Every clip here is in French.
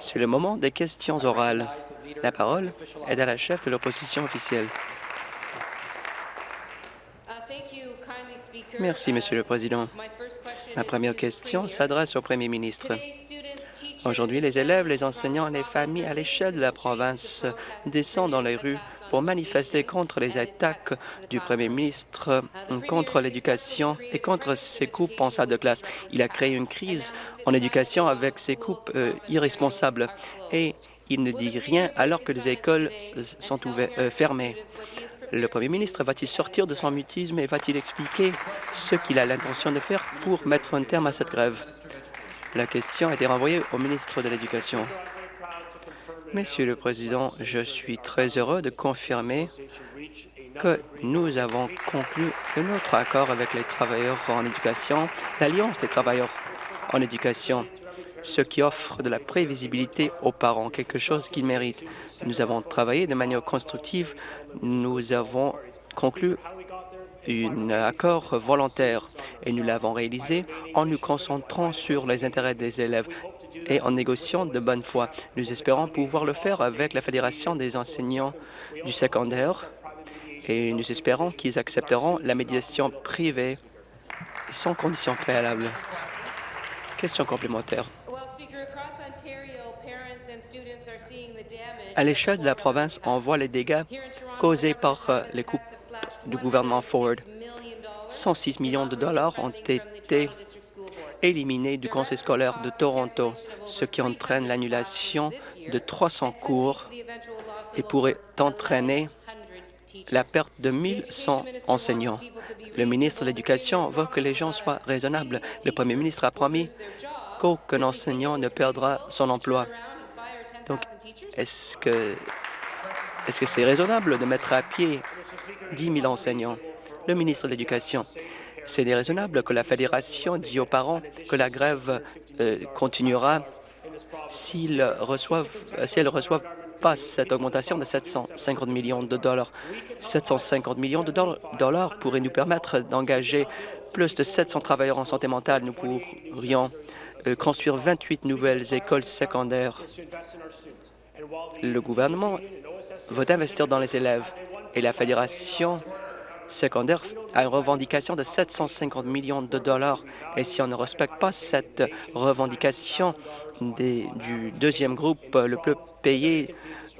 C'est le moment des questions orales. La parole est à la chef de l'opposition officielle. Merci, Monsieur le Président. Ma première question s'adresse au Premier ministre. Aujourd'hui, les élèves, les enseignants les familles à l'échelle de la province descendent dans les rues pour manifester contre les attaques du Premier ministre contre l'éducation et contre ses coupes en salle de classe. Il a créé une crise en éducation avec ses coupes euh, irresponsables et il ne dit rien alors que les écoles sont euh, fermées. Le Premier ministre va-t-il sortir de son mutisme et va-t-il expliquer ce qu'il a l'intention de faire pour mettre un terme à cette grève? La question a été renvoyée au ministre de l'Éducation. Monsieur le Président, je suis très heureux de confirmer que nous avons conclu un autre accord avec les travailleurs en éducation, l'Alliance des travailleurs en éducation, ce qui offre de la prévisibilité aux parents, quelque chose qu'ils méritent. Nous avons travaillé de manière constructive. Nous avons conclu un accord volontaire et nous l'avons réalisé en nous concentrant sur les intérêts des élèves et en négociant de bonne foi. Nous espérons pouvoir le faire avec la Fédération des enseignants du secondaire et nous espérons qu'ils accepteront la médiation privée sans condition préalable. Question complémentaire. À l'échelle de la province, on voit les dégâts causés par euh, les coupes du gouvernement Ford. 106 millions de dollars ont été éliminés du conseil scolaire de Toronto, ce qui entraîne l'annulation de 300 cours et pourrait entraîner la perte de 1100 enseignants. Le ministre de l'Éducation veut que les gens soient raisonnables. Le premier ministre a promis qu'aucun enseignant ne perdra son emploi. Donc, est-ce que est-ce que c'est raisonnable de mettre à pied 10 000 enseignants? Le ministre de l'Éducation, c'est déraisonnable que la Fédération dit aux parents que la grève euh, continuera s'ils reçoivent, si elles reçoivent pas cette augmentation de 750 millions de dollars. 750 millions de dollars pourraient nous permettre d'engager plus de 700 travailleurs en santé mentale. Nous pourrions euh, construire 28 nouvelles écoles secondaires. Le gouvernement veut investir dans les élèves et la Fédération secondaire a une revendication de 750 millions de dollars. Et si on ne respecte pas cette revendication du deuxième groupe le plus payé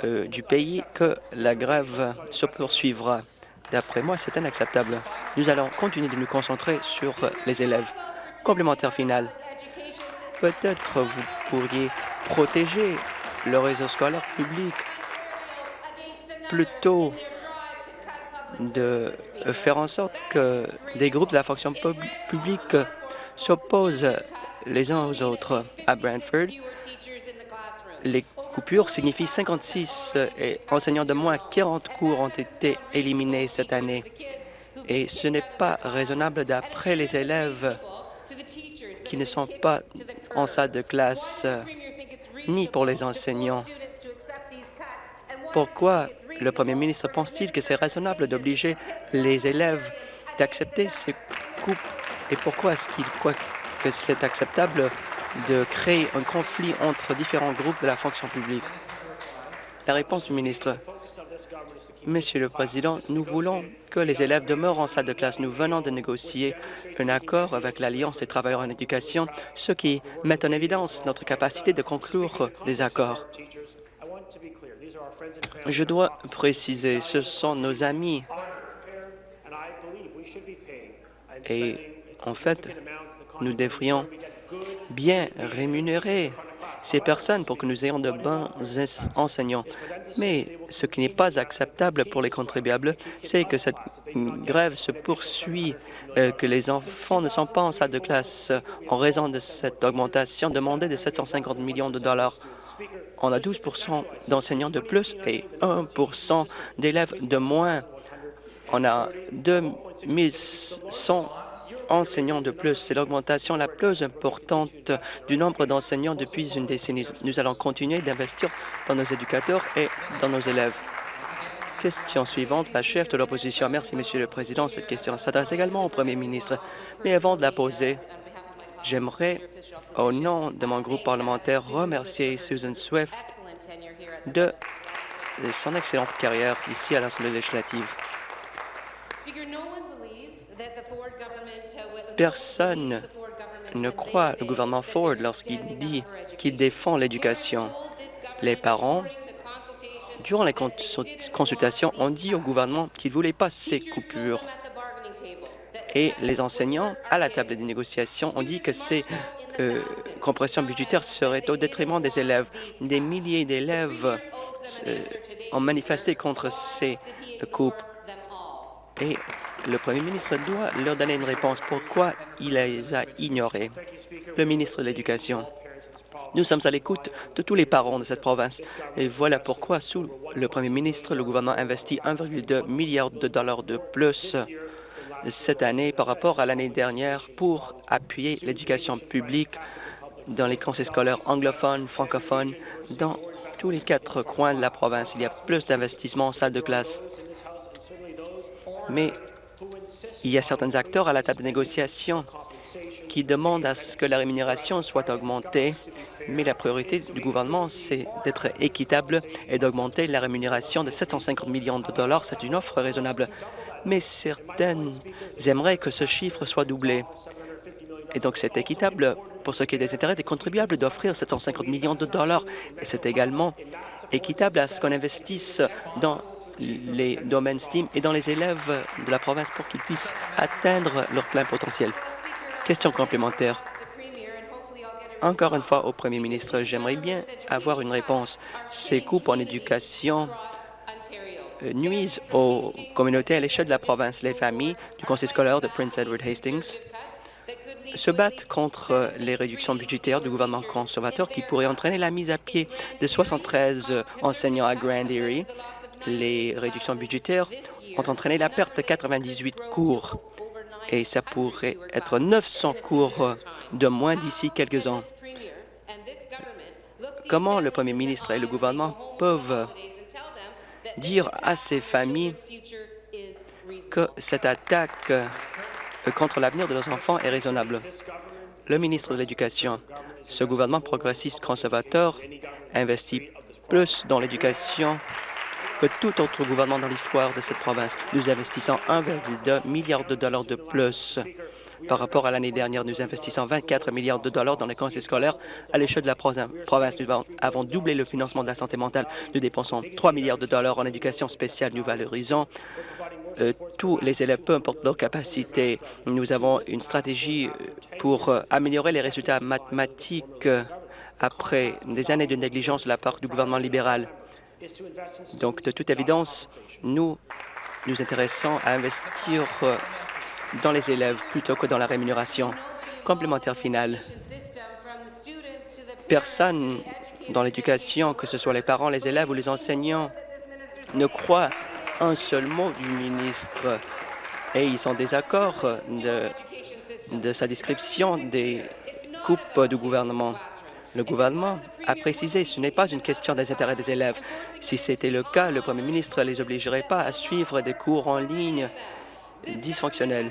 euh, du pays, que la grève se poursuivra. D'après moi, c'est inacceptable. Nous allons continuer de nous concentrer sur les élèves. Complémentaire final. Peut-être vous pourriez protéger le réseau scolaire public plutôt de faire en sorte que des groupes de la fonction publique s'opposent les uns aux autres. À Brantford, les coupures signifient 56 enseignants de moins. 40 cours ont été éliminés cette année. Et ce n'est pas raisonnable d'après les élèves qui ne sont pas en salle de classe, ni pour les enseignants. Pourquoi le Premier ministre pense-t-il que c'est raisonnable d'obliger les élèves d'accepter ces coupes et pourquoi est-ce qu'il croit que c'est acceptable de créer un conflit entre différents groupes de la fonction publique? La réponse du ministre. Monsieur le Président, nous voulons que les élèves demeurent en salle de classe. Nous venons de négocier un accord avec l'Alliance des travailleurs en éducation, ce qui met en évidence notre capacité de conclure des accords. Je dois préciser, ce sont nos amis. Et en fait, nous devrions bien rémunérer ces personnes pour que nous ayons de bons enseignants. Mais ce qui n'est pas acceptable pour les contribuables, c'est que cette grève se poursuit, euh, que les enfants ne sont pas en salle de classe en raison de cette augmentation demandée de 750 millions de dollars on a 12% d'enseignants de plus et 1% d'élèves de moins. On a 2100 enseignants de plus. C'est l'augmentation la plus importante du nombre d'enseignants depuis une décennie. Nous allons continuer d'investir dans nos éducateurs et dans nos élèves. Question suivante, la chef de l'opposition. Merci, Monsieur le Président. Cette question s'adresse également au Premier ministre. Mais avant de la poser, J'aimerais, au nom de mon groupe parlementaire, remercier Susan Swift de son excellente carrière ici à l'Assemblée législative. Personne ne croit le gouvernement Ford lorsqu'il dit qu'il défend l'éducation. Les parents, durant les consultations, ont dit au gouvernement qu'ils ne voulaient pas ces coupures. Et les enseignants, à la table des négociations, ont dit que ces euh, compressions budgétaires seraient au détriment des élèves. Des milliers d'élèves euh, ont manifesté contre ces coupes. Et le premier ministre doit leur donner une réponse. Pourquoi il les a ignorés? Le ministre de l'Éducation. Nous sommes à l'écoute de tous les parents de cette province. Et voilà pourquoi, sous le premier ministre, le gouvernement investit 1,2 milliard de dollars de plus cette année par rapport à l'année dernière pour appuyer l'éducation publique dans les conseils scolaires anglophones, francophones, dans tous les quatre coins de la province. Il y a plus d'investissements en salle de classe. Mais il y a certains acteurs à la table de négociation qui demandent à ce que la rémunération soit augmentée, mais la priorité du gouvernement, c'est d'être équitable et d'augmenter la rémunération de 750 millions de dollars. C'est une offre raisonnable, mais certaines aimeraient que ce chiffre soit doublé. Et donc, c'est équitable pour ce qui est des intérêts des contribuables d'offrir 750 millions de dollars. Et c'est également équitable à ce qu'on investisse dans les domaines STEAM et dans les élèves de la province pour qu'ils puissent atteindre leur plein potentiel. Question complémentaire. Encore une fois, au premier ministre, j'aimerais bien avoir une réponse. Ces coupes en éducation nuisent aux communautés à l'échelle de la province. Les familles du conseil scolaire de Prince Edward Hastings se battent contre les réductions budgétaires du gouvernement conservateur qui pourraient entraîner la mise à pied de 73 enseignants à Grand Erie les réductions budgétaires ont entraîné la perte de 98 cours et ça pourrait être 900 cours de moins d'ici quelques ans. Comment le premier ministre et le gouvernement peuvent dire à ces familles que cette attaque contre l'avenir de leurs enfants est raisonnable? Le ministre de l'Éducation, ce gouvernement progressiste conservateur investit plus dans l'éducation que tout autre gouvernement dans l'histoire de cette province. Nous investissons 1,2 milliard de dollars de plus par rapport à l'année dernière. Nous investissons 24 milliards de dollars dans les conseils scolaires à l'échelle de la province. Nous avons doublé le financement de la santé mentale. Nous dépensons 3 milliards de dollars en éducation spéciale. Nous valorisons euh, tous les élèves, peu importe leur capacité. Nous avons une stratégie pour euh, améliorer les résultats mathématiques euh, après des années de négligence de la part du gouvernement libéral. Donc, de toute évidence, nous nous intéressons à investir euh, dans les élèves plutôt que dans la rémunération. Complémentaire final. Personne dans l'éducation, que ce soit les parents, les élèves ou les enseignants, ne croit un seul mot du ministre et ils sont désaccord de, de sa description des coupes du gouvernement. Le gouvernement a précisé ce n'est pas une question des intérêts des élèves. Si c'était le cas, le premier ministre ne les obligerait pas à suivre des cours en ligne dysfonctionnels.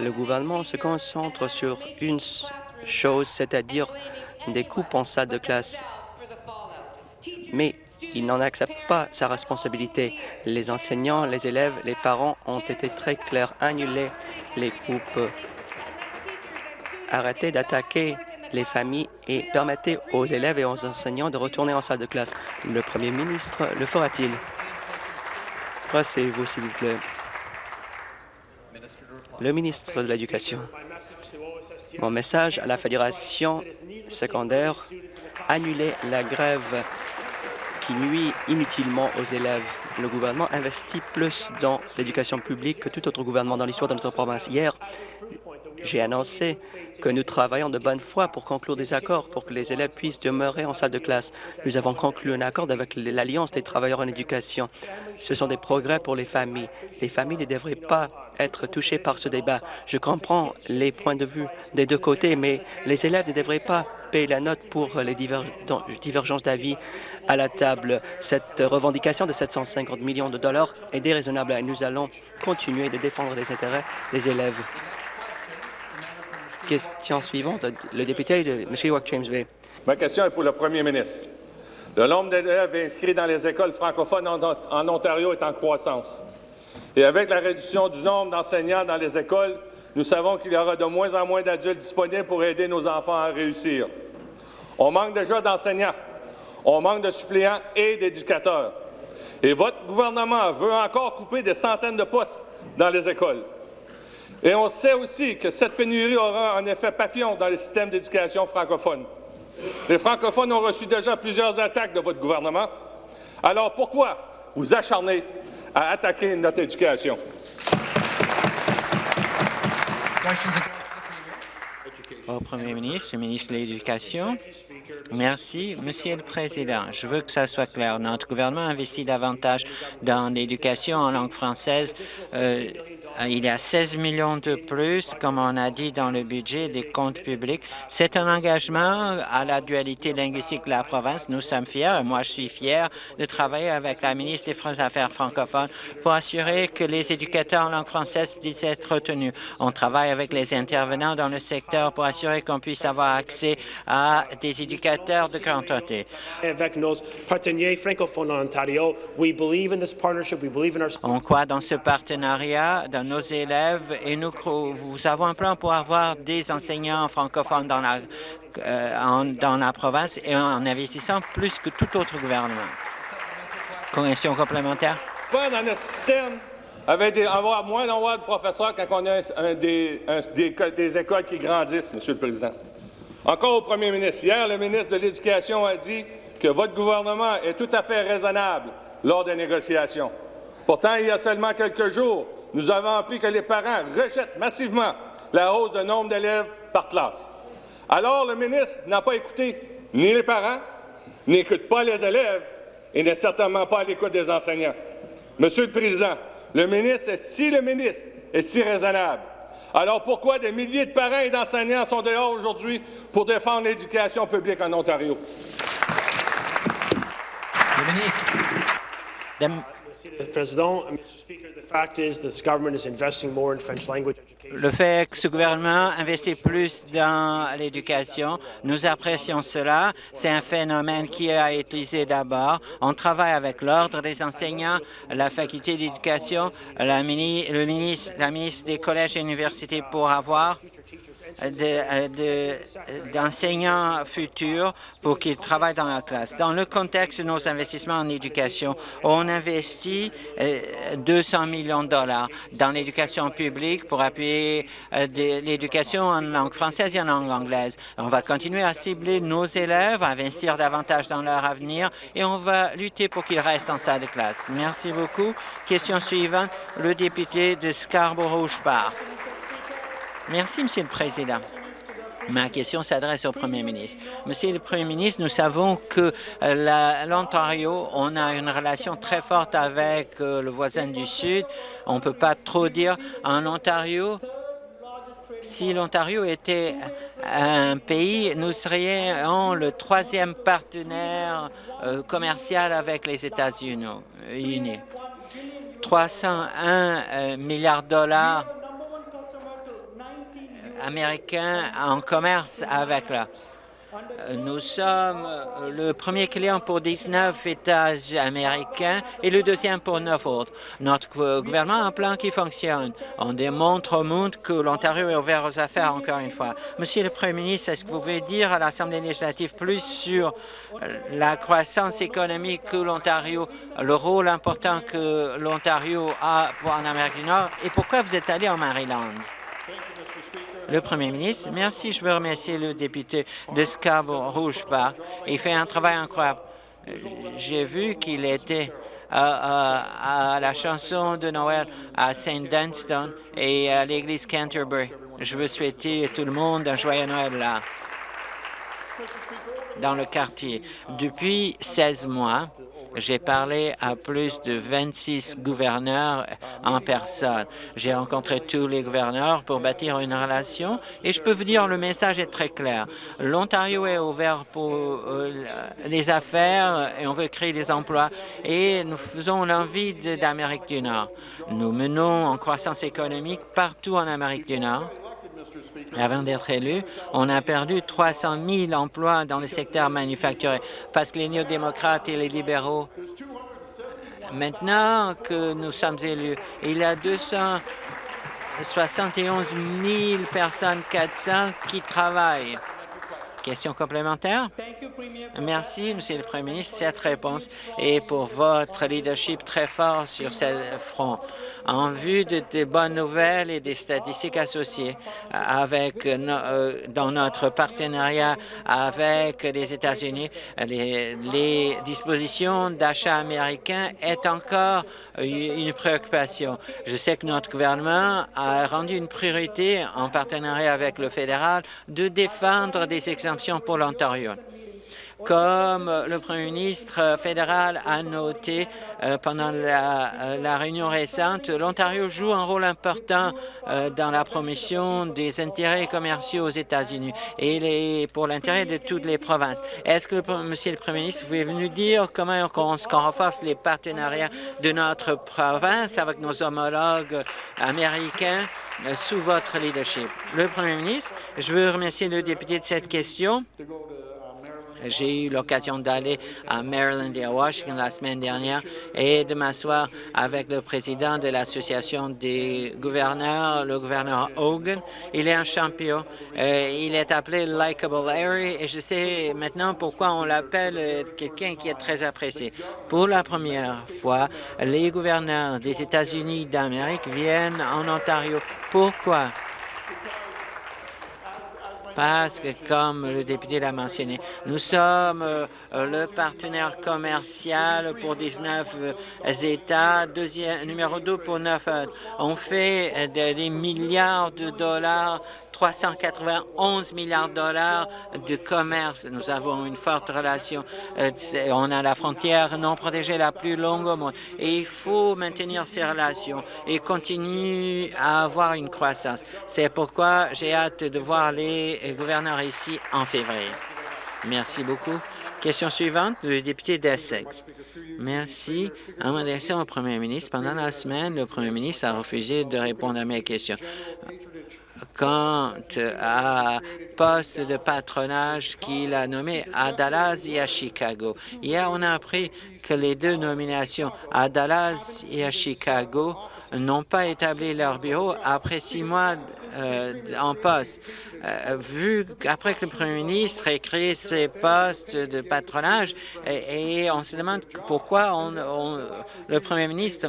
Le gouvernement se concentre sur une chose, c'est-à-dire des coupes en salle de classe. Mais il n'en accepte pas sa responsabilité. Les enseignants, les élèves, les parents ont été très clairs. Annuler les coupes. Arrêtez d'attaquer les familles et permettez aux élèves et aux enseignants de retourner en salle de classe. Le premier ministre le fera-t-il? Passez-vous, s'il vous plaît. Le ministre de l'Éducation. Mon message à la Fédération secondaire, annuler la grève qui nuit inutilement aux élèves. Le gouvernement investit plus dans l'éducation publique que tout autre gouvernement dans l'histoire de notre province. Hier, j'ai annoncé que nous travaillons de bonne foi pour conclure des accords pour que les élèves puissent demeurer en salle de classe. Nous avons conclu un accord avec l'Alliance des travailleurs en éducation. Ce sont des progrès pour les familles. Les familles ne devraient pas être touchées par ce débat. Je comprends les points de vue des deux côtés, mais les élèves ne devraient pas payer la note pour les divergences d'avis à la table. Cette revendication de 750 millions de dollars est déraisonnable et nous allons continuer de défendre les intérêts des élèves. Question suivante, le député de Mishawak-James Bay. Ma question est pour le premier ministre. Le nombre d'élèves inscrits dans les écoles francophones en Ontario est en croissance. Et avec la réduction du nombre d'enseignants dans les écoles, nous savons qu'il y aura de moins en moins d'adultes disponibles pour aider nos enfants à réussir. On manque déjà d'enseignants, on manque de suppléants et d'éducateurs. Et votre gouvernement veut encore couper des centaines de postes dans les écoles. Et on sait aussi que cette pénurie aura un effet papillon dans le système d'éducation francophone. Les francophones ont reçu déjà plusieurs attaques de votre gouvernement. Alors pourquoi vous acharnez à attaquer notre éducation? Au Premier ministre, le ministre de l'Éducation. Merci. Monsieur le Président, je veux que ça soit clair. Notre gouvernement investit davantage dans l'éducation en langue française. Euh, il y a 16 millions de plus, comme on a dit dans le budget des comptes publics. C'est un engagement à la dualité linguistique de la province. Nous sommes fiers, et moi je suis fier, de travailler avec la ministre des Affaires francophones pour assurer que les éducateurs en langue française puissent être retenus. On travaille avec les intervenants dans le secteur pour assurer qu'on puisse avoir accès à des éducateurs de quantité. Avec nos partenaires francophones en Ontario, we believe in this partnership, we believe in our... On croit dans ce partenariat, dans nos élèves et nous, vous avons un plan pour avoir des enseignants francophones dans la, euh, dans la province et en investissant plus que tout autre gouvernement. Question complémentaire? Pas dans notre système avec des, avoir moins d'envois de professeurs quand on a des, des, écoles qui grandissent, Monsieur le Président. Encore au premier ministre. Hier, le ministre de l'Éducation a dit que votre gouvernement est tout à fait raisonnable lors des négociations. Pourtant, il y a seulement quelques jours, nous avons appris que les parents rejettent massivement la hausse de nombre d'élèves par classe. Alors, le ministre n'a pas écouté ni les parents, n'écoute pas les élèves et n'est certainement pas à l'écoute des enseignants. Monsieur le Président, le ministre, si le ministre est si raisonnable, alors pourquoi des milliers de parents et d'enseignants sont dehors aujourd'hui pour défendre l'éducation publique en Ontario? Le fait que ce gouvernement investit plus dans l'éducation, nous apprécions cela. C'est un phénomène qui a été utilisé d'abord. On travaille avec l'Ordre des enseignants, la faculté d'éducation, la, ministre, la ministre des collèges et universités pour avoir d'enseignants futurs pour qu'ils travaillent dans la classe. Dans le contexte de nos investissements en éducation, on investit 200 euh, millions de dollars dans l'éducation publique pour appuyer euh, l'éducation en langue française et en langue anglaise. On va continuer à cibler nos élèves, à investir davantage dans leur avenir et on va lutter pour qu'ils restent en salle de classe. Merci beaucoup. Question suivante, le député de Scarborough-Park. Merci, Monsieur le Président. Ma question s'adresse au Premier ministre. Monsieur le Premier ministre, nous savons que euh, l'Ontario, on a une relation très forte avec euh, le voisin du Sud. On ne peut pas trop dire en Ontario. Si l'Ontario était un pays, nous serions le troisième partenaire euh, commercial avec les États-Unis. 301 milliards de dollars américain en commerce avec la. Nous sommes le premier client pour 19 États américains et le deuxième pour neuf autres. Notre gouvernement a un plan qui fonctionne. On démontre au monde que l'Ontario est ouvert aux affaires, encore une fois. Monsieur le Premier ministre, est-ce que vous pouvez dire à l'Assemblée législative plus sur la croissance économique que l'Ontario, le rôle important que l'Ontario a en Amérique du Nord et pourquoi vous êtes allé en Maryland? Le Premier ministre, merci. Je veux remercier le député de Scarborough-Rouge-Park. Il fait un travail incroyable. J'ai vu qu'il était à, la chanson de Noël à St. Dunstan et à l'église Canterbury. Je veux souhaiter à tout le monde un joyeux Noël là, dans le quartier. Depuis 16 mois, j'ai parlé à plus de 26 gouverneurs en personne. J'ai rencontré tous les gouverneurs pour bâtir une relation et je peux vous dire le message est très clair. L'Ontario est ouvert pour euh, les affaires et on veut créer des emplois et nous faisons l'envie d'Amérique du Nord. Nous menons en croissance économique partout en Amérique du Nord Avant d'être élu, on a perdu 300 000 emplois dans le secteur manufacturier parce que les néo-démocrates et les libéraux, maintenant que nous sommes élus, il y a 271 000 personnes, 400 qui travaillent. Question complémentaire? Merci, Monsieur le Premier ministre, cette réponse et pour votre leadership très fort sur ce front. En vue de, bonnes nouvelles et des statistiques associées avec euh, dans notre partenariat avec les États-Unis, les, dispositions d'achat américain est encore une préoccupation. Je sais que notre gouvernement a rendu une priorité en partenariat avec le fédéral de défendre des pour l'Ontario. Comme le premier ministre fédéral a noté euh, pendant la, euh, la, réunion récente, l'Ontario joue un rôle important euh, dans la promotion des intérêts commerciaux aux États-Unis et pour l'intérêt de toutes les provinces. Est-ce que, le, Monsieur le Premier ministre, vous pouvez nous dire comment on renforce les partenariats de notre province avec nos homologues américains sous votre leadership? Le Premier ministre, je veux remercier le député de cette question. J'ai eu l'occasion d'aller à Maryland et à Washington la semaine dernière et de m'asseoir avec le président de l'Association des gouverneurs, le gouverneur Hogan. Il est un champion. Euh, il est appelé Likeable Larry et je sais maintenant pourquoi on l'appelle quelqu'un qui est très apprécié. Pour la première fois, les gouverneurs des États-Unis d'Amérique viennent en Ontario. Pourquoi? Parce que, comme le député l'a mentionné, nous sommes euh, le partenaire commercial pour 19 euh, États, deuxième, numéro 2 pour 9 autres. On fait euh, des milliards de dollars 391 milliards de dollars de commerce. Nous avons une forte relation. on a la frontière non protégée la plus longue au monde. Et il faut maintenir ces relations et continuer à avoir une croissance. C'est pourquoi j'ai hâte de voir les gouverneurs ici en février. Merci beaucoup. Question suivante, le député d'Essex. Merci. En m'adressant au premier ministre, pendant la semaine, le premier ministre a refusé de répondre à mes questions quant à de patronage qu'il a nommé à Dallas et à Chicago. Hier, on a appris que les deux nominations à Dallas et à Chicago n'ont pas établi leur bureau après six mois euh, en poste. Euh, vu qu'après que le premier ministre ait créé ses postes de patronage, et, on se demande pourquoi on, le premier ministre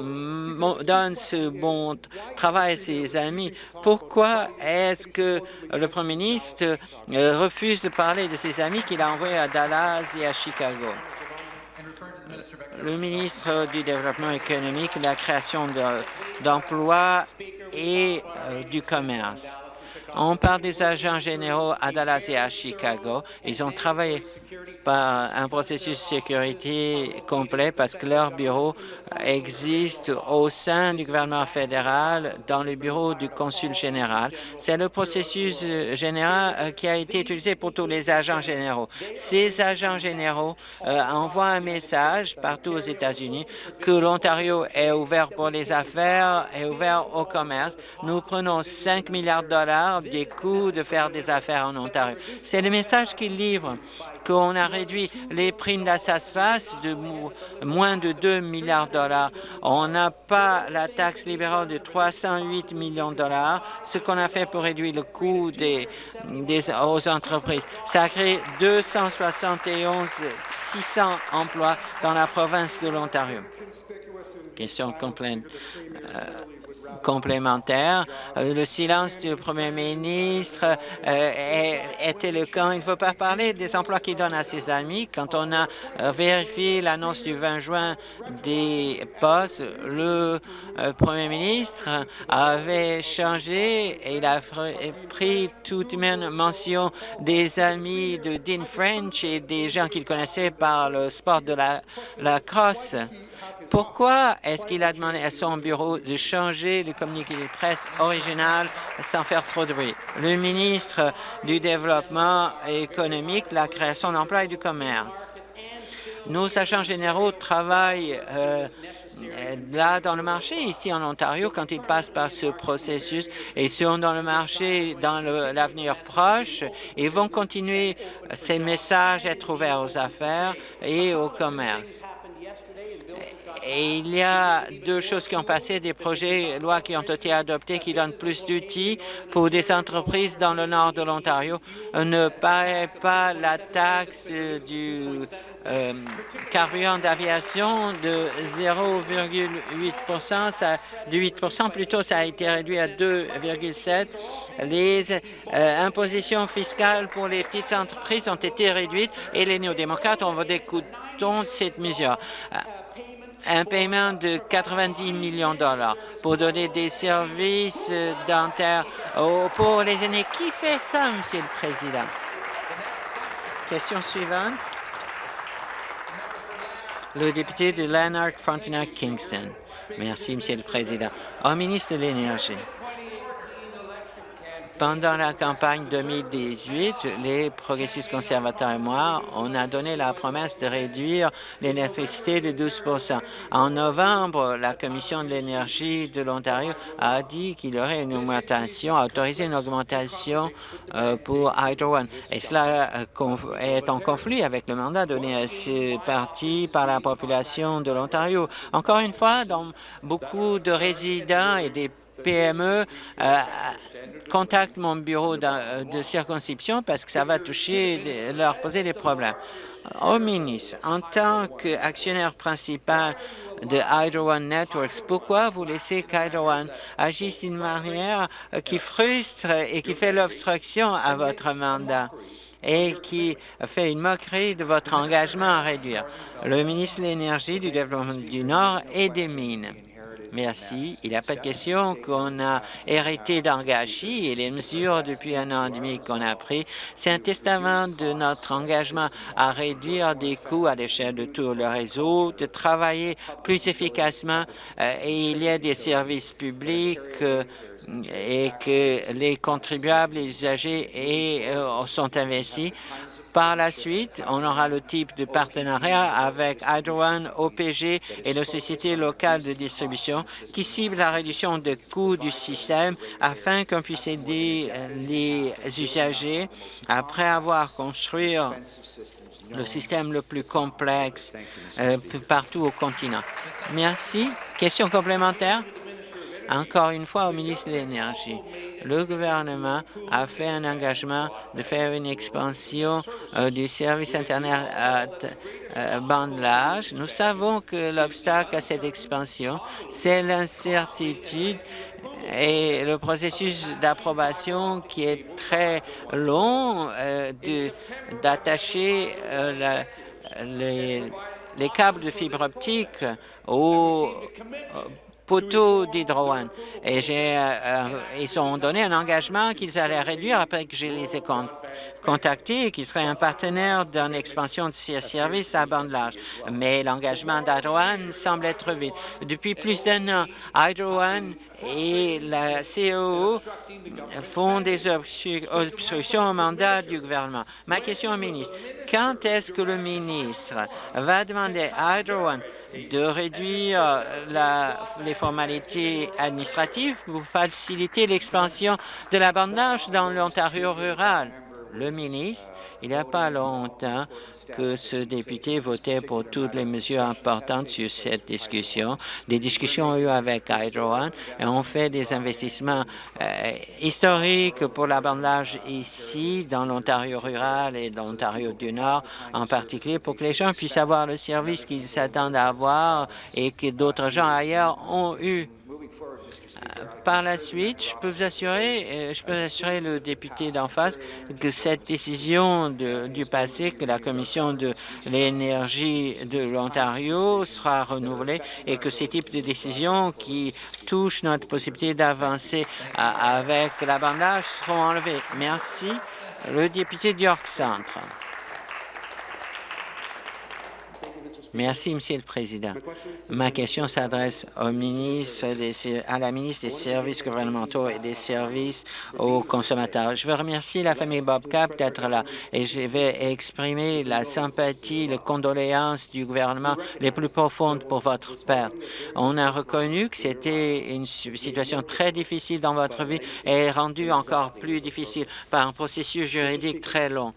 donne ce bon travail à ses amis. Pourquoi est-ce que le premier ministre refuse de parler de ses amis qu'il a envoyés à Dallas et à Chicago? le ministre du Développement économique, la création d'emplois et euh, du commerce. On parle des agents généraux à Dallas et à Chicago. Ils ont travaillé par un processus de sécurité complet parce que leur bureau existe au sein du gouvernement fédéral dans le bureau du consul général. C'est le processus général euh, qui a été utilisé pour tous les agents généraux. Ces agents généraux euh, envoient un message partout aux États-Unis que l'Ontario est ouvert pour les affaires, est ouvert au commerce. Nous prenons 5 milliards de dollars des coûts de faire des affaires en Ontario. C'est le message qu'ils livrent qu'on a réduit les primes d'Assaspas de moins de 2 milliards de dollars. On n'a pas la taxe libérale de 308 millions de dollars, ce qu'on a fait pour réduire le coût des, des, aux entreprises. Ça a créé 271 600 emplois dans la province de l'Ontario. Question complète. Euh, complémentaire. Euh, le silence du premier ministre euh, est éloquent. Il ne faut pas parler des emplois qu'il donne à ses amis. Quand on a euh, vérifié l'annonce du 20 juin des postes, le premier ministre avait changé et il a pris toute même mention des amis de Dean French et des gens qu'il connaissait par le sport de la, la crosse. Pourquoi est-ce qu'il a demandé à son bureau de changer le communiqué de presse original sans faire trop de bruit? Le ministre du Développement économique, la création d'emplois et du commerce. Nos agents généraux travaillent euh, là dans le marché ici en Ontario quand ils passent par ce processus et seront dans le marché dans l'avenir proche. Ils vont continuer ces messages être ouverts aux affaires et au commerce. Et il y a deux choses qui ont passé, des projets de loi qui ont été adoptés qui donnent plus d'outils pour des entreprises dans le nord de l'Ontario. Ne paraît pas la taxe du euh, carburant d'aviation de 0,8 de 8 plutôt, ça a été réduit à 2,7 Les euh, impositions fiscales pour les petites entreprises ont été réduites et les néo-démocrates ont voté contre cette mesure un paiement de 90 millions de dollars pour donner des services dentaires pour les aînés. Qui fait ça, Monsieur le Président? Question suivante. Le député de Lanark, Frontenac, Kingston. Merci, Monsieur le Président. Au ministre de l'Énergie, pendant la campagne 2018, les progressistes conservateurs et moi, on a donné la promesse de réduire l'électricité de 12% En novembre, la Commission de l'énergie de l'Ontario a dit qu'il y aurait une augmentation, a autorisé une augmentation euh, pour Hydro One. Et cela euh, est en conflit avec le mandat donné à ce parti par la population de l'Ontario. Encore une fois, dans beaucoup de résidents et des PME euh, contactent mon bureau de, circonscription parce que ça va toucher, leur poser des problèmes. Au ministre, en tant qu'actionnaire principal de Hydro One Networks, pourquoi vous laissez qu'Hydro One agisse d'une manière qui frustre et qui fait l'obstruction à votre mandat? et qui fait une moquerie de votre engagement à réduire? Le ministre de l'Énergie, du Développement du Nord et des Mines. Merci. Il n'y a pas de question qu'on a hérité d'Angachi et les mesures depuis un an et demi qu'on a pris, c'est un testament de notre engagement à réduire des coûts à l'échelle de tout le réseau, de travailler plus efficacement euh, et il y a des services publics euh, et que les contribuables, les usagers et, euh, sont investis. Par la suite, on aura le type de partenariat avec Hydro One, OPG et la société locale de distribution qui cible la réduction des coûts du système afin qu'on puisse aider euh, les usagers après avoir construit le système le plus complexe euh, partout au continent. Merci. Question complémentaire? Encore une fois, au ministre de l'Énergie, le gouvernement a fait un engagement de faire une expansion euh, du service Internet à euh, bande large. Nous savons que l'obstacle à cette expansion, c'est l'incertitude et le processus d'approbation qui est très long euh, d'attacher les, les câbles de fibre optique au poteaux d'Hydro Et euh, euh, ils ont donné un engagement qu'ils allaient réduire après que je les ai contactés et qu'ils seraient un partenaire dans l'expansion de ces services à bande large. Mais l'engagement d'Hydro semble être vide. Depuis plus d'un an, Hydro et la COO font des obstructions au mandat du gouvernement. Ma question au ministre, quand est-ce que le ministre va demander à Hydro de réduire les formalités administratives pour faciliter l'expansion de la bande dans l'Ontario rural. Le ministre, il n'y a pas longtemps que ce député votait pour toutes les mesures importantes sur cette discussion. Des discussions ont eu avec Hydro et on fait des investissements euh, historiques pour la bande ici, dans l'Ontario rural et dans l'Ontario du Nord en particulier, pour que les gens puissent avoir le service qu'ils s'attendent à avoir et que d'autres gens ailleurs ont eu. Par la suite, je peux vous assurer, euh, je peux assurer le député d'en face que cette décision du passé, que la Commission de l'énergie de l'Ontario sera renouvelée et que ces types de décisions qui touchent notre possibilité d'avancer avec la bandage seront enlevées. Merci. Le député d'York Centre. Merci, Monsieur le Président. Ma question s'adresse ministre à la ministre des Services gouvernementaux et des services aux consommateurs. Je veux remercier la famille Bob Cap d'être là et je vais exprimer la sympathie, les condoléances du gouvernement les plus profondes pour votre père. On a reconnu que c'était une situation très difficile dans votre vie et rendue encore plus difficile par un processus juridique très long.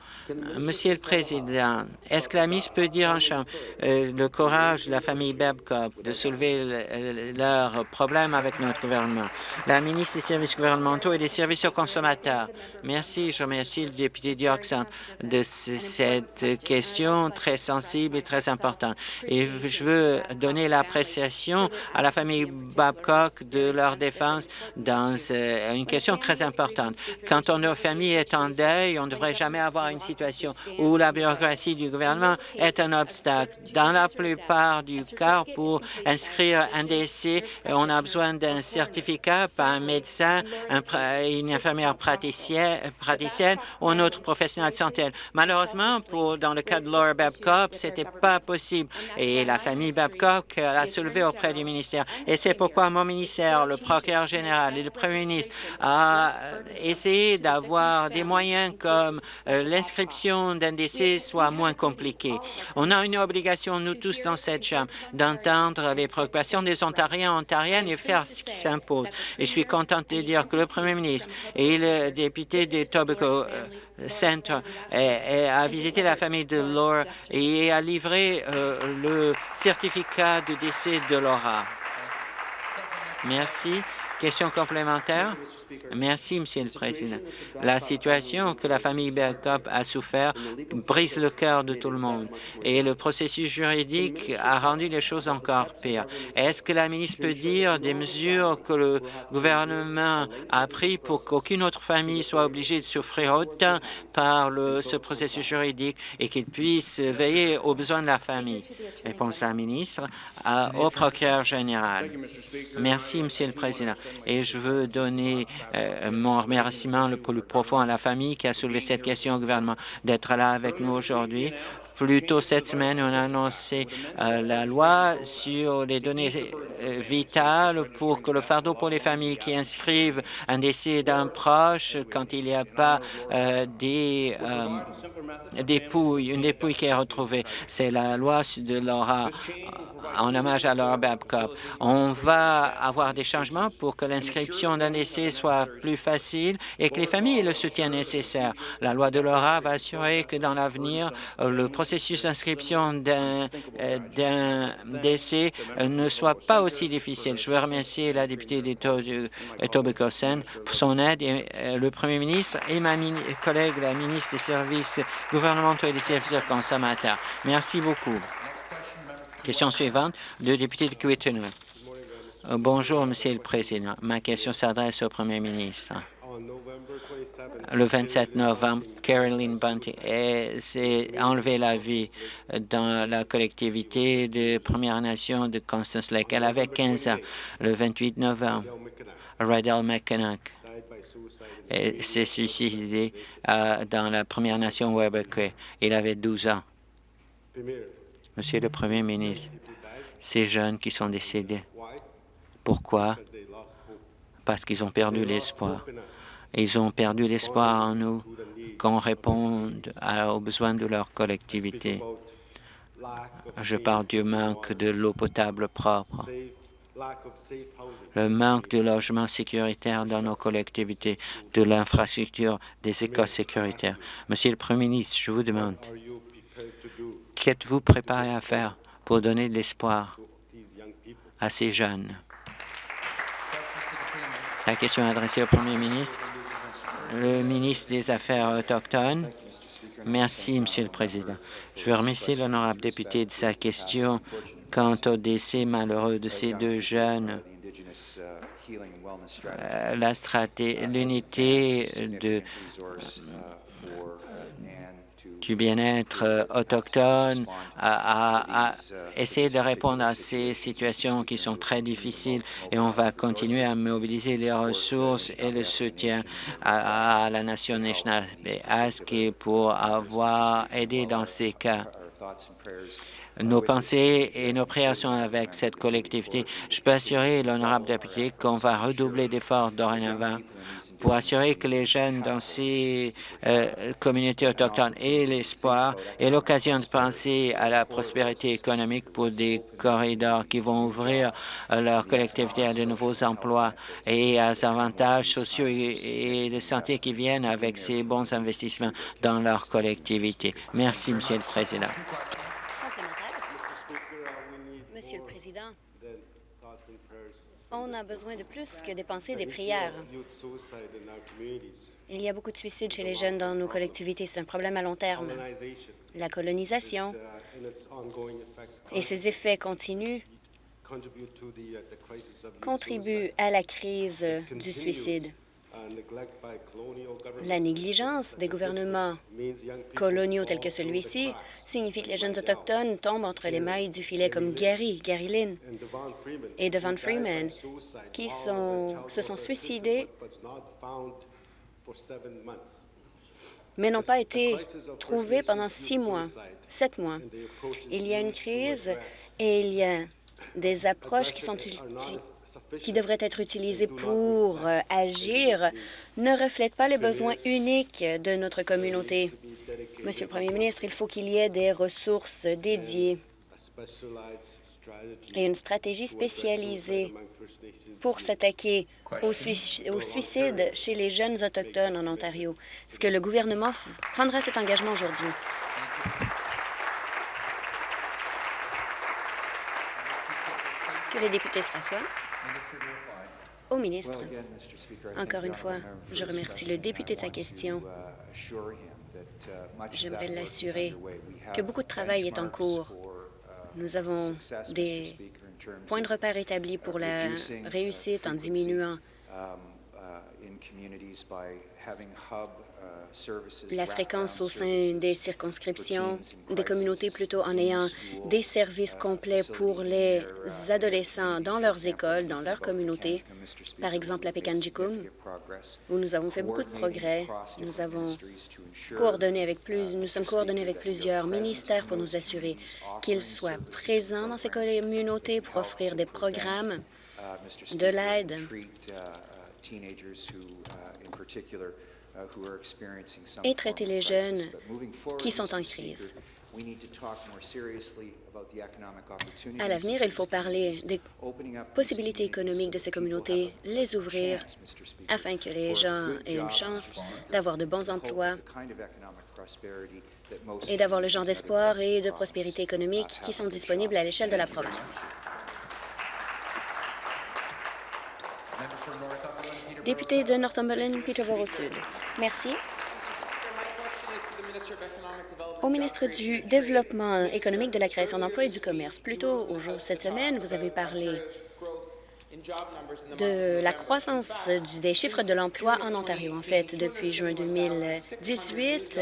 Monsieur le Président, est-ce que la ministre peut dire en chambre euh, le courage de la famille Babcock de soulever leurs problèmes avec notre gouvernement? La ministre des services gouvernementaux et des services aux consommateurs. Merci. Je remercie le député Dioxan de cette question très sensible et très importante. Et je veux donner l'appréciation à la famille Babcock de leur défense dans euh, une question très importante. Quand on, notre famille est en deuil, on ne devrait jamais avoir une situation où la bureaucratie du gouvernement est un obstacle. Dans la plupart du cas, pour inscrire un décès, on a besoin d'un certificat par un médecin, une infirmière praticienne, ou un autre professionnel de santé. Malheureusement, dans le cas de Laura Babcock, ce n'était pas possible et la famille Babcock l'a soulevé auprès du ministère. Et c'est pourquoi mon ministère, le procureur général et le premier ministre a essayé d'avoir des moyens comme euh, l'inscription d'un décès soit moins compliquée. On a une obligation, nous tous dans cette Chambre, d'entendre les préoccupations des Ontariens et Ontariennes et faire ce qui s'impose. Et je suis contente de dire que le premier ministre et le député de Tobacco Center a visité la famille de Laura et a livré euh, le certificat de décès de Laura. Merci. Question complémentaire? Merci, Monsieur le Président. La situation que la famille Bergkop a souffert brise le cœur de tout le monde et le processus juridique a rendu les choses encore pires. Est-ce que la ministre peut dire des mesures que le gouvernement a prises pour qu'aucune autre famille soit obligée de souffrir autant par ce processus juridique et qu'il puisse veiller aux besoins de la famille? Réponse la ministre au procureur général. Merci, Monsieur le Président. Et je veux donner euh, mon remerciement le plus profond à la famille qui a soulevé cette question au gouvernement d'être là avec nous aujourd'hui. Plus tôt cette semaine, on a annoncé euh, la loi sur les données euh, vitales pour que le fardeau pour les familles qui inscrivent un décès d'un proche quand il n'y a pas des dépouilles, une dépouille qui est retrouvée. C'est la loi de Laura en hommage à Laura Babcock. On va avoir des changements pour que l'inscription d'un décès soit plus facile et que les familles aient le soutien nécessaire. La loi de Laura va assurer que dans l'avenir, le processus d'inscription d'un euh, décès euh, ne soit pas aussi difficile. Je veux remercier la députée d'Etobicoke pour son aide et euh, le premier ministre et ma collègue, la ministre des services gouvernementaux et des services consommateurs. Merci beaucoup. Question suivante, le député de Kiwetanui. Euh, bonjour, Monsieur le Président. Ma question s'adresse au Premier ministre. Le 27 novembre, Caroline Bunting s'est enlevé la vie dans la collectivité de Première Nation de Constance Lake. Elle avait 15 ans. Le 28 novembre, Rydell McKennock s'est suicidé euh, dans la Première Nation Webequay. Il avait 12 ans. Monsieur le Premier ministre, ces jeunes qui sont décédés, pourquoi? Parce qu'ils ont perdu l'espoir. Ils ont perdu l'espoir en nous qu'on réponde aux besoins de leur collectivité. Je parle du manque de l'eau potable propre, le manque de logements sécuritaires dans nos collectivités, de l'infrastructure des écoles sécuritaires. Monsieur le Premier ministre, je vous demande, Qu'êtes-vous préparé à faire pour donner de l'espoir à ces jeunes? La question est adressée au Premier ministre. Le ministre des Affaires autochtones. Merci, Monsieur le Président. Je veux remercier l'honorable député de sa question quant au décès malheureux de ces deux jeunes. Euh, l'unité de du bien-être euh, autochtone, à, essayer de répondre à ces situations qui sont très difficiles et on va continuer à mobiliser les ressources et le soutien à, la nation nationale pour avoir aidé dans ces cas. Nos pensées et nos prières sont avec cette collectivité. Je peux assurer l'honorable député qu'on va redoubler d'efforts dorénavant pour assurer que les jeunes dans ces euh, communautés autochtones aient l'espoir et l'occasion de penser à la prospérité économique pour des corridors qui vont ouvrir euh, leur collectivité à de nouveaux emplois et à des avantages sociaux et, de santé qui viennent avec ces bons investissements dans leur collectivité. Merci, Monsieur le Président. Monsieur le Président, on a besoin de plus que dépenser des prières. Il y a beaucoup de suicides chez les jeunes dans nos collectivités. C'est un problème à long terme. La colonisation et ses effets continus contribuent à la crise du suicide. La négligence des gouvernements coloniaux tels que celui-ci signifie que les jeunes autochtones tombent entre les mailles du filet comme Gary, Gary Lynn et Devon Freeman, qui se sont suicidés mais n'ont pas été trouvés pendant six mois, sept mois. Il y a une crise et il y a des approches qui sont qui devraient être utilisées pour euh, agir ne reflètent pas les besoins uniques de notre communauté. Monsieur le Premier ministre, il faut qu'il y ait des ressources dédiées et une stratégie spécialisée pour s'attaquer au, au, suicide chez les jeunes autochtones en Ontario. Est-ce que le gouvernement prendra cet engagement aujourd'hui? Que les députés se rassoient. Au ministre, encore une fois, je remercie le député de sa question. J'aimerais l'assurer que beaucoup de travail est en cours. Nous avons des points de repère établis pour la réussite en diminuant la fréquence au sein des circonscriptions, des communautés plutôt en ayant des services complets pour les adolescents dans leurs écoles, dans leurs communautés, par exemple à Pekanjikum, où nous avons fait beaucoup de progrès. Nous avons coordonné avec plus, nous sommes coordonnés avec plusieurs ministères pour nous assurer qu'ils soient présents dans ces communautés pour offrir des programmes de l'aide et traiter les jeunes qui sont en crise. À l'avenir, il faut parler des possibilités économiques de ces communautés, les ouvrir afin que les gens aient une chance d'avoir de bons emplois et d'avoir le genre d'espoir et de prospérité économique qui sont disponibles à l'échelle de la province. Député de Northumberland, Peterborough Sud. Merci. Au ministre du Développement économique, de la création d'emplois et du commerce, plus tôt au jour cette semaine, vous avez parlé de la croissance des chiffres de l'emploi en Ontario. En fait, depuis juin 2018,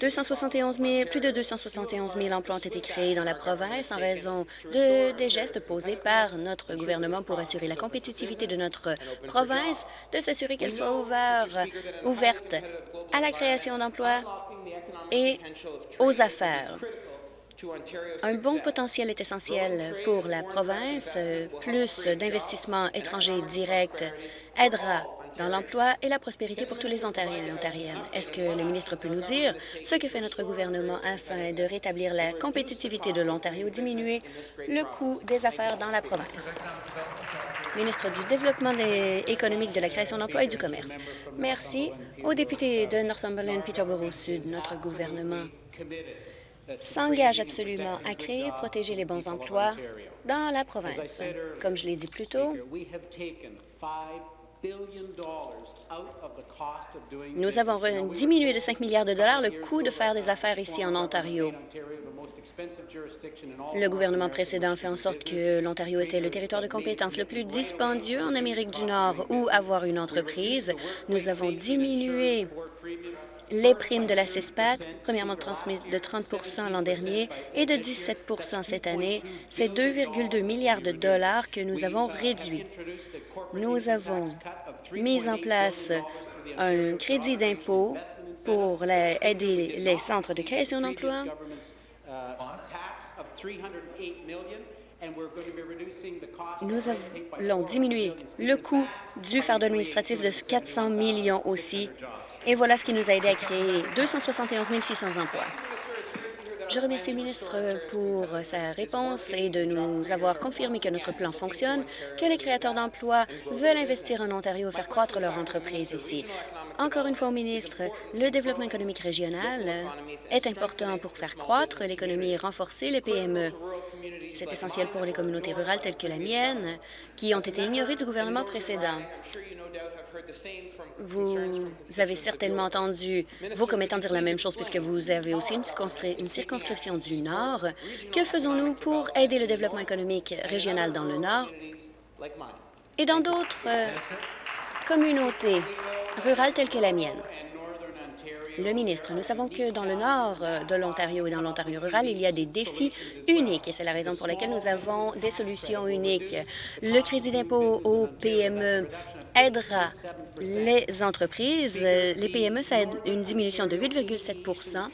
271 000, plus de 271 000 emplois ont été créés dans la province en raison de, des gestes posés par notre gouvernement pour assurer la compétitivité de notre province, de s'assurer qu'elle soit ouverte à la création d'emplois et aux affaires. Un bon potentiel est essentiel pour la province. Plus d'investissements étrangers directs aidera dans l'emploi et la prospérité pour tous les Ontariens et Ontariennes. Est-ce que le ministre peut nous dire ce que fait notre gouvernement afin de rétablir la compétitivité de l'Ontario, diminuer le coût des affaires dans la province? Ministre du Développement économique, de la création d'emplois et du commerce. Merci au député de Northumberland-Peterborough-Sud. Notre gouvernement s'engage absolument à créer et protéger les bons emplois dans la province. Comme je l'ai dit plus tôt, nous avons diminué de 5 milliards de dollars le coût de faire des affaires ici en Ontario. Le gouvernement précédent fait en sorte que l'Ontario était le territoire de compétence le plus dispendieux en Amérique du Nord où avoir une entreprise. Nous avons diminué les primes de la CISPAT, premièrement de 30% l'an dernier et de 17% cette année. C'est 2,2 milliards de dollars que nous avons réduits. Nous avons mis en place un crédit d'impôt pour aider les centres de création d'emplois Nous allons diminuer le coût du fardeau administratif de 400 millions aussi. Et voilà ce qui nous a aidé à créer 271 600 emplois. Je remercie le ministre pour sa réponse et de nous avoir confirmé que notre plan fonctionne, que les créateurs d'emplois veulent investir en Ontario et faire croître leur entreprise ici. Encore une fois au ministre, le développement économique régional est important pour faire croître l'économie et renforcer les PME. C'est essentiel pour les communautés rurales telles que la mienne, qui ont été ignorées du gouvernement précédent. Vous avez certainement entendu vos commettants dire la même chose puisque vous avez aussi une, circonscription du Nord. Que faisons-nous pour aider le développement économique régional dans le Nord et dans d'autres euh, communautés? Rurales telles que la mienne? Le ministre, nous savons que dans le nord de l'Ontario et dans l'Ontario rural, il y a des défis uniques et c'est la raison pour laquelle nous avons des solutions uniques. Le crédit d'impôt aux PME aidera les entreprises. Les PME, ça aide une diminution de 8,7%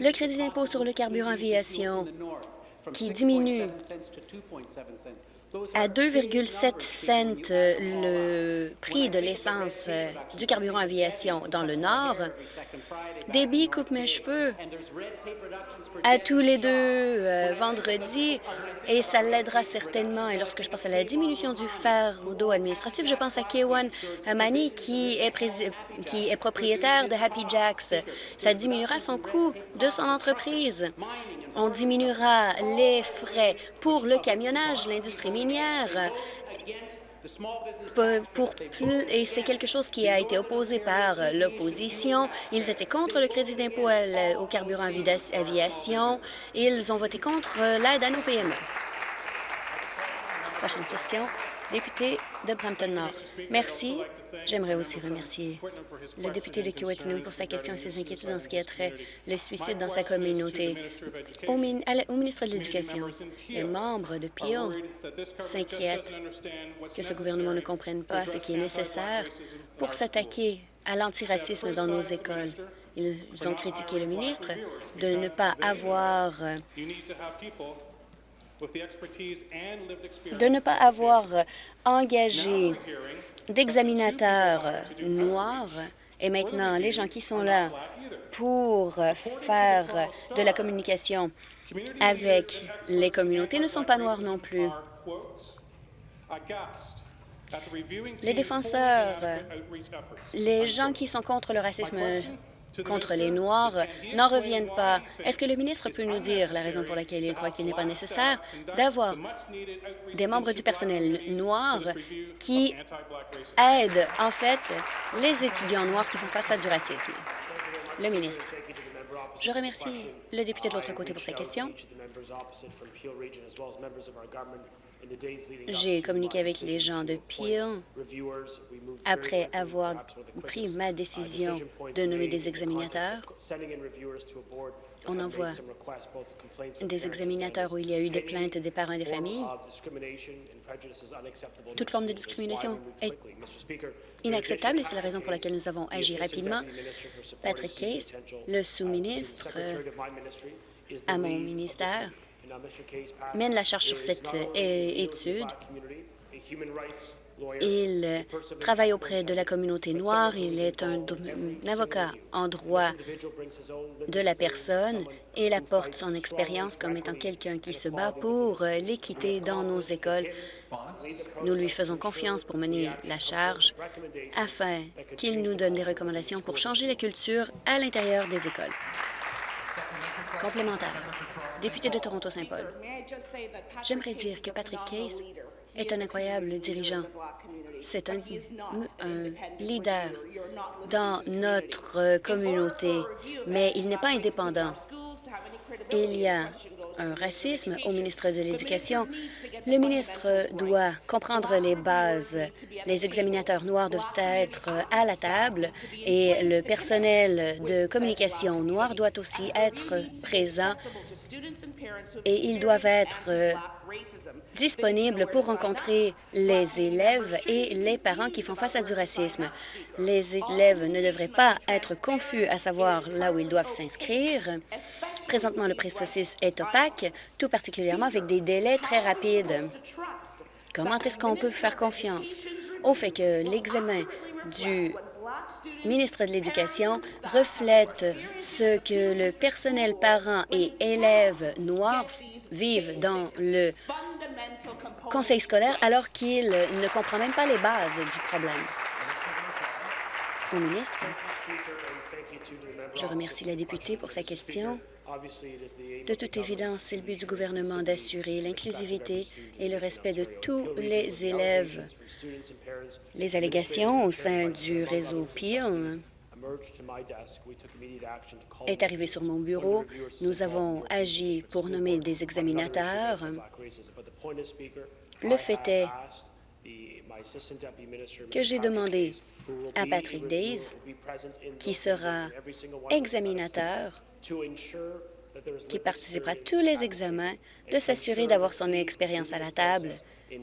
Le crédit d'impôt sur le carburant aviation qui diminue à 2,7 cents le prix de l'essence euh, du carburant aviation dans le Nord. Débit coupe mes cheveux à tous les deux euh, vendredis et ça l'aidera certainement. Et lorsque je pense à la diminution du fardeau administratif, je pense à Kewan Mani qui est, qui est propriétaire de Happy Jacks. Ça diminuera son coût de son entreprise. On diminuera les frais pour le camionnage, l'industrie pour et c'est quelque chose qui a été opposé par l'opposition. Ils étaient contre le crédit d'impôt au carburant aviation. Ils ont voté contre l'aide à nos PME. Prochaine question. Député de Brampton-Nord. Merci. J'aimerais aussi remercier le député de Kiwetanun pour sa question et ses inquiétudes en ce qui a trait les suicides dans sa communauté. Au, ministre de l'Éducation, les membres de Peel s'inquiètent que ce gouvernement ne comprenne pas ce qui est nécessaire pour s'attaquer à l'antiracisme dans nos écoles. Ils ont critiqué le ministre de ne pas avoir de ne pas avoir engagé d'examinateurs noirs. et maintenant les gens qui sont là pour faire de la communication avec les communautés ne sont pas noirs non plus. Les défenseurs, les gens qui sont contre le racisme contre les Noirs n'en reviennent pas. Est-ce que le ministre peut nous dire la raison pour laquelle il croit qu'il n'est pas nécessaire d'avoir des membres du personnel noir qui aident, en fait, les étudiants noirs qui font face à du racisme? Le ministre. Je remercie le député de l'autre côté pour sa question. J'ai communiqué avec les gens de Peel après avoir pris ma décision de nommer des examinateurs. On envoie des examinateurs où il y a eu des plaintes des parents et des familles. Toute forme de discrimination est inacceptable et c'est la raison pour laquelle nous avons agi rapidement. Patrick Case, le sous-ministre euh, à mon ministère, mène la charge sur cette euh, étude. Il euh, travaille auprès de la communauté noire. Il est un, avocat en droit de la personne et il apporte son expérience comme étant quelqu'un qui se bat pour euh, l'équité dans nos écoles. Nous lui faisons confiance pour mener la charge afin qu'il nous donne des recommandations pour changer la culture à l'intérieur des écoles. Complémentaire. Député de Toronto-Saint-Paul. J'aimerais dire que Patrick Case est un incroyable dirigeant. C'est un, un, leader dans notre communauté, mais il n'est pas indépendant. Il y a un racisme au ministre de l'Éducation. Le ministre doit comprendre les bases. Les examinateurs noirs doivent être à la table et le personnel de communication noir doit aussi être présent et ils doivent être euh, disponibles pour rencontrer les élèves et les parents qui font face à du racisme. Les élèves ne devraient pas être confus à savoir là où ils doivent s'inscrire Présentement, le processus est opaque, tout particulièrement avec des délais très rapides. Comment est-ce qu'on peut faire confiance au fait que l'examen du ministre de l'Éducation reflète ce que le personnel parent et élèves noirs vivent dans le conseil scolaire alors qu'il ne comprend même pas les bases du problème. Au ministre, je remercie la députée pour sa question. De toute évidence, c'est le but du gouvernement d'assurer l'inclusivité et le respect de tous les élèves. Les allégations au sein du réseau PEEL est arrivé sur mon bureau. Nous avons agi pour nommer des examinateurs. Le fait est que j'ai demandé à Patrick Days, qui sera examinateur, qui participera à tous les examens, de s'assurer d'avoir son expérience à la table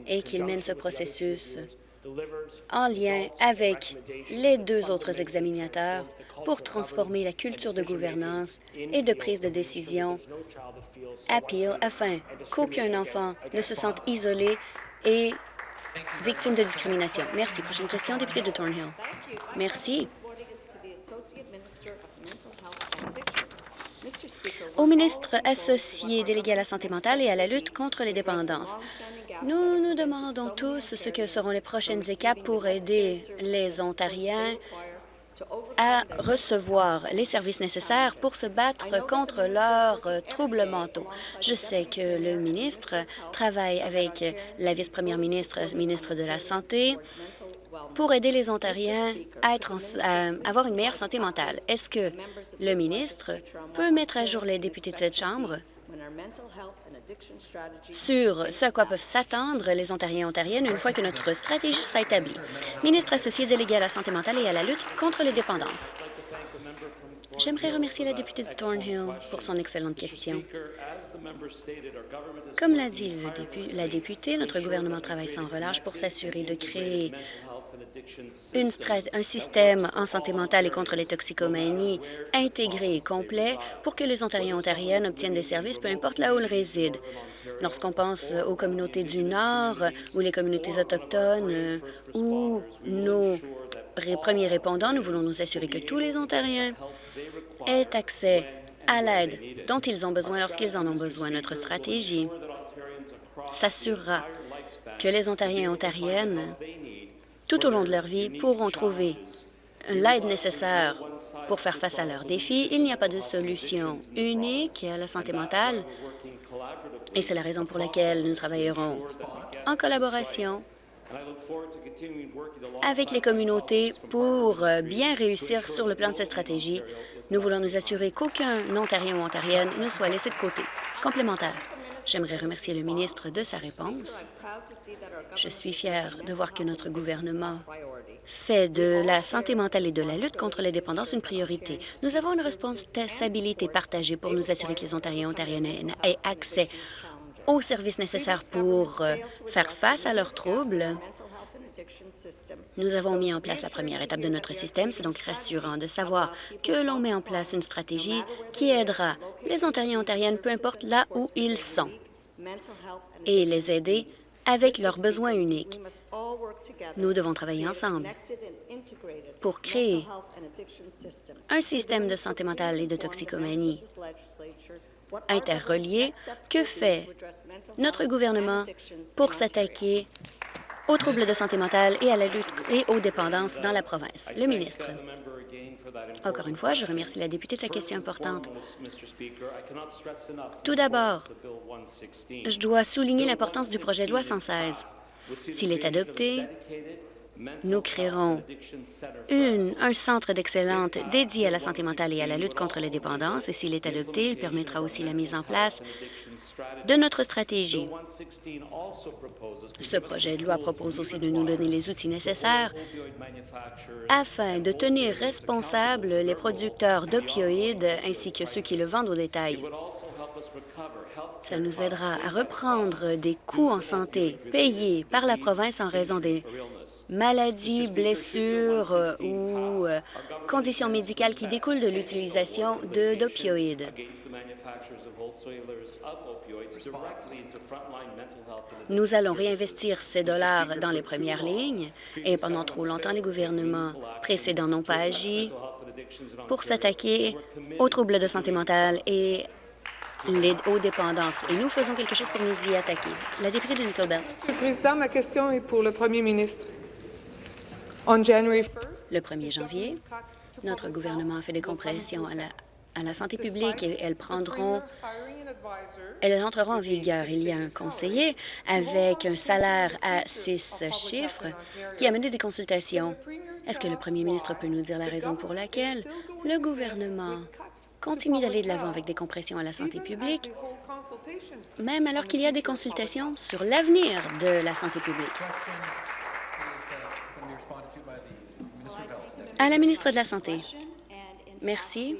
et qu'il mène ce processus en lien avec les deux autres examinateurs pour transformer la culture de gouvernance et de prise de décision à Peel afin qu'aucun enfant ne se sente isolé et victime de discrimination. Merci. Prochaine question, député de Thornhill. Merci. Au ministre associé délégué à la santé mentale et à la lutte contre les dépendances, nous nous demandons tous ce que seront les prochaines étapes pour aider les Ontariens à recevoir les services nécessaires pour se battre contre leurs troubles mentaux. Je sais que le ministre travaille avec la vice-première ministre, ministre de la Santé, pour aider les Ontariens à, avoir une meilleure santé mentale. Est-ce que le ministre peut mettre à jour les députés de cette Chambre sur ce à quoi peuvent s'attendre les Ontariens et Ontariennes une fois que notre stratégie sera établie? Ministre associé délégué à la santé mentale et à la lutte contre les dépendances. J'aimerais remercier la députée de Thornhill pour son excellente question. Comme l'a dit la députée, notre gouvernement travaille sans relâche pour s'assurer de créer un système en santé mentale et contre les toxicomanies intégré et complet pour que les Ontariens et Ontariennes obtiennent des services, peu importe là où ils résident. Lorsqu'on pense aux communautés du Nord ou les communautés autochtones euh, ou nos premiers répondants, nous voulons nous assurer que tous les Ontariens aient accès à l'aide dont ils ont besoin lorsqu'ils en ont besoin. Notre stratégie s'assurera que les Ontariens et Ontariennes tout au long de leur vie pourront trouver l'aide nécessaire pour faire face à leurs défis. Il n'y a pas de solution unique à la santé mentale et c'est la raison pour laquelle nous travaillerons en collaboration avec les communautés pour bien réussir sur le plan de cette stratégie. Nous voulons nous assurer qu'aucun Ontarien ou Ontarienne ne soit laissé de côté. Complémentaire. J'aimerais remercier le ministre de sa réponse. Je suis fière de voir que notre gouvernement fait de la santé mentale et de la lutte contre les dépendances une priorité. Nous avons une responsabilité partagée pour nous assurer que les Ontariens et Ontariennes aient accès aux services nécessaires pour euh, faire face à leurs troubles. Nous avons mis en place la première étape de notre système. C'est donc rassurant de savoir que l'on met en place une stratégie qui aidera les Ontariens et Ontariennes, peu importe là où ils sont, et les aider avec leurs besoins uniques. Nous devons travailler ensemble pour créer un système de santé mentale et de toxicomanie interrelié. Que fait notre gouvernement pour s'attaquer aux troubles de santé mentale et à la lutte et aux dépendances dans la province? Le ministre. Encore une fois, je remercie la députée de sa question importante. Tout d'abord, je dois souligner l'importance du projet de loi 116. S'il est adopté, nous créerons un centre d'excellence dédié à la santé mentale et à la lutte contre les dépendances, et s'il est adopté, il permettra aussi la mise en place de notre stratégie. Ce projet de loi propose aussi de nous donner les outils nécessaires afin de tenir responsables les producteurs d'opioïdes ainsi que ceux qui le vendent au détail. Ça nous aidera à reprendre des coûts en santé payés par la province en raison des maladies, blessures euh, ou euh, conditions médicales qui découlent de l'utilisation d'opioïdes. Nous allons réinvestir ces dollars dans les premières lignes et pendant trop longtemps, les gouvernements précédents n'ont pas agi pour s'attaquer aux troubles de santé mentale et les, aux dépendances. Et nous faisons quelque chose pour nous y attaquer. La députée de Nicole Belt. Monsieur le Président, ma question est pour le Premier ministre. On January 1st, Le 1er janvier, notre gouvernement a fait des compressions à la, à la santé publique et elles prendront elles entreront en vigueur. Il y a un conseiller avec un salaire à six chiffres qui a mené des consultations. Est-ce que le premier ministre peut nous dire la raison pour laquelle le gouvernement continue d'aller de l'avant avec des compressions à la santé publique, même alors qu'il y a des consultations sur l'avenir de la santé publique? À la ministre de la Santé. Merci.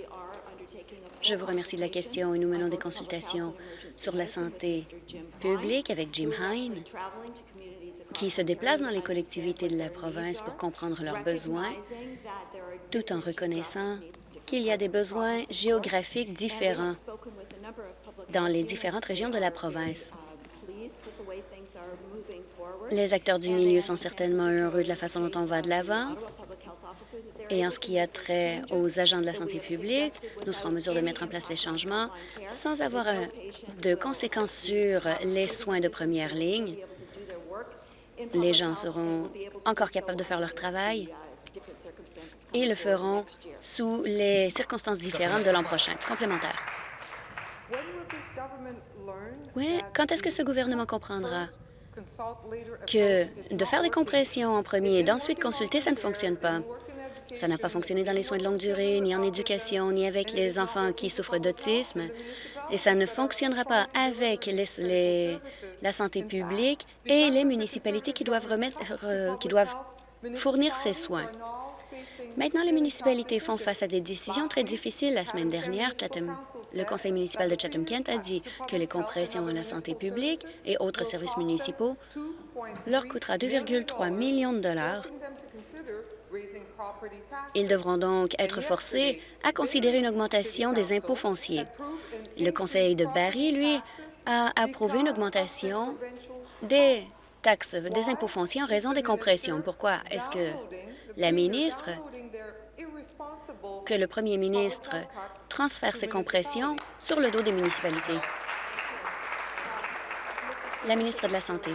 Je vous remercie de la question et nous menons des consultations sur la santé publique avec Jim Hine, qui se déplace dans les collectivités de la province pour comprendre leurs besoins, tout en reconnaissant qu'il y a des besoins géographiques différents dans les différentes régions de la province. Les acteurs du milieu sont certainement heureux de la façon dont on va de l'avant. Et en ce qui a trait aux agents de la santé publique, nous serons en mesure de mettre en place les changements sans avoir euh, de conséquences sur les soins de première ligne. Les gens seront encore capables de faire leur travail et le feront sous les circonstances différentes de l'an prochain. Complémentaire. Oui, quand est-ce que ce gouvernement comprendra que de faire des compressions en premier et d'ensuite consulter, ça ne fonctionne pas? Ça n'a pas fonctionné dans les soins de longue durée, ni en éducation, ni avec les enfants qui souffrent d'autisme. Et ça ne fonctionnera pas avec la santé publique et les municipalités qui doivent, remettre, euh, qui doivent fournir ces soins. Maintenant, les municipalités font face à des décisions très difficiles. La semaine dernière, le conseil municipal de Chatham-Kent a dit que les compressions à la santé publique et autres services municipaux leur coûtera 2,3 millions de dollars Ils devront donc être forcés à considérer une augmentation des impôts fonciers. Le conseil de Barrie, lui, a approuvé une augmentation des taxes, des impôts fonciers en raison des compressions. Pourquoi est-ce que la ministre, que le premier ministre transfère ces compressions sur le dos des municipalités? La ministre de la Santé.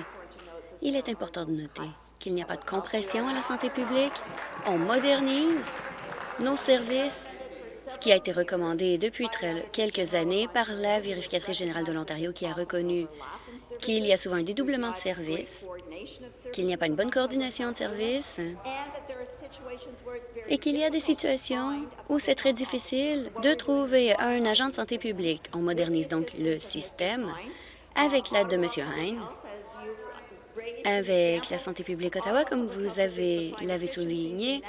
Il est important de noter qu'il n'y a pas de compression à la santé publique. On modernise nos services, ce qui a été recommandé depuis quelques années par la vérificatrice générale de l'Ontario qui a reconnu qu'il y a souvent un dédoublement de services, qu'il n'y a pas une bonne coordination de services et qu'il y a des situations où c'est très difficile de trouver un agent de santé publique. On modernise donc le système avec l'aide de M. Hein, avec la santé publique Ottawa, comme vous avez l'avez souligné,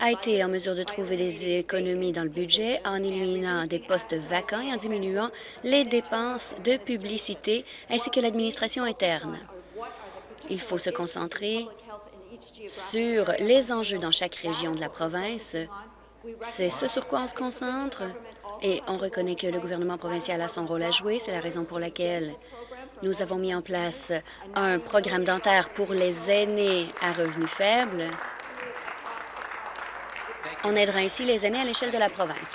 a été en mesure de trouver des économies dans le budget en éliminant des postes vacants et en diminuant les dépenses de publicité ainsi que l'administration interne. Il faut se concentrer sur les enjeux dans chaque région de la province. C'est ce sur quoi on se concentre et on reconnaît que le gouvernement provincial a son rôle à jouer. C'est la raison pour laquelle nous avons mis en place un programme dentaire pour les aînés à revenus faibles. On aidera ainsi les aînés à l'échelle de la province.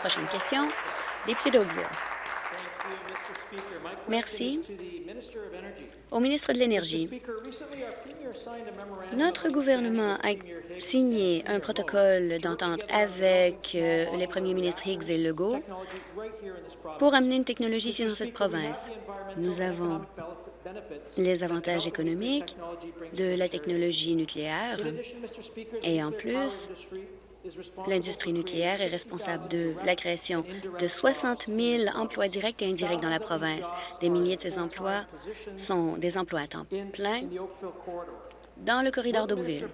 Prochaine question, député d'Oakville. Merci. Au ministre de l'Énergie, notre gouvernement a signé un protocole d'entente avec euh, les premiers ministres Higgs et Legault pour amener une technologie ici dans cette province. Nous avons les avantages économiques de la technologie nucléaire et en plus, l'industrie nucléaire est responsable de la création de 60 000 emplois directs et indirects dans la province. Des milliers de ces emplois sont des emplois à temps plein dans le corridor d'Oakville.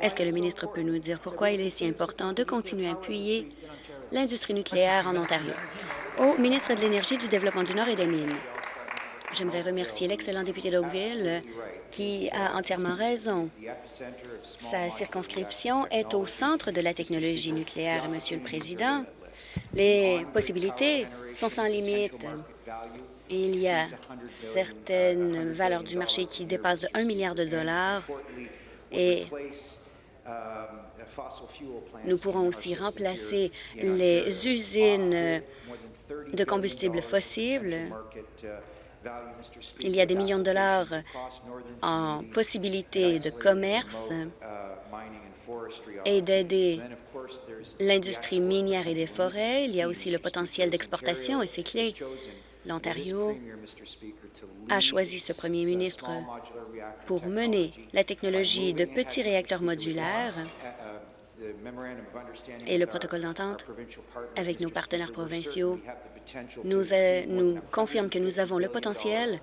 Est-ce que le ministre peut nous dire pourquoi il est si important de continuer à appuyer l'industrie nucléaire en Ontario? Au ministre de l'Énergie, du Développement du Nord et des Mines. J'aimerais remercier l'excellent député d'Oakville qui a entièrement raison. Sa circonscription est au centre de la technologie nucléaire, Monsieur le Président. Les possibilités sont sans limite. Il y a certaines valeurs du marché qui dépassent de 1 milliard de dollars et nous pourrons aussi remplacer les usines de combustibles fossiles. Il y a des millions de dollars en possibilités de commerce et d'aider l'industrie minière et des forêts. Il y a aussi le potentiel d'exportation et c'est clé. L'Ontario a choisi ce premier ministre pour mener la technologie de petits réacteurs modulaires et le protocole d'entente avec nos partenaires provinciaux nous, nous confirme que nous avons le potentiel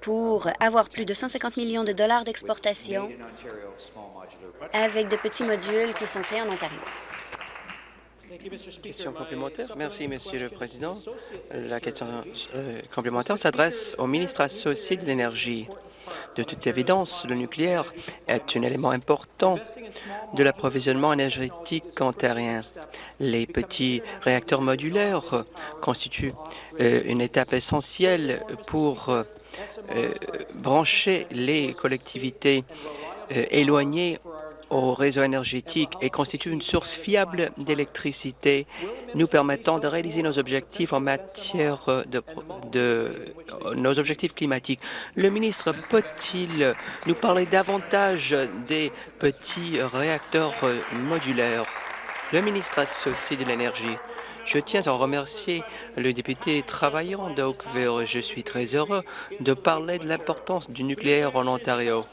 pour avoir plus de 150 millions de dollars d'exportation avec de petits modules qui sont créés en Ontario. Question complémentaire. Merci, Monsieur le Président. La question euh, complémentaire s'adresse au ministre associé de l'Énergie. De toute évidence, le nucléaire est un élément important de l'approvisionnement énergétique ontarien. Les petits réacteurs modulaires constituent euh, une étape essentielle pour euh, brancher les collectivités éloignées au réseau énergétique et constitue une source fiable d'électricité nous permettant de réaliser nos objectifs en matière de, nos objectifs climatiques. Le ministre peut-il nous parler davantage des petits réacteurs modulaires? Le ministre associé de l'Énergie. Je tiens à remercier le député travaillant d'Oakville. Je suis très heureux de parler de l'importance du nucléaire en Ontario.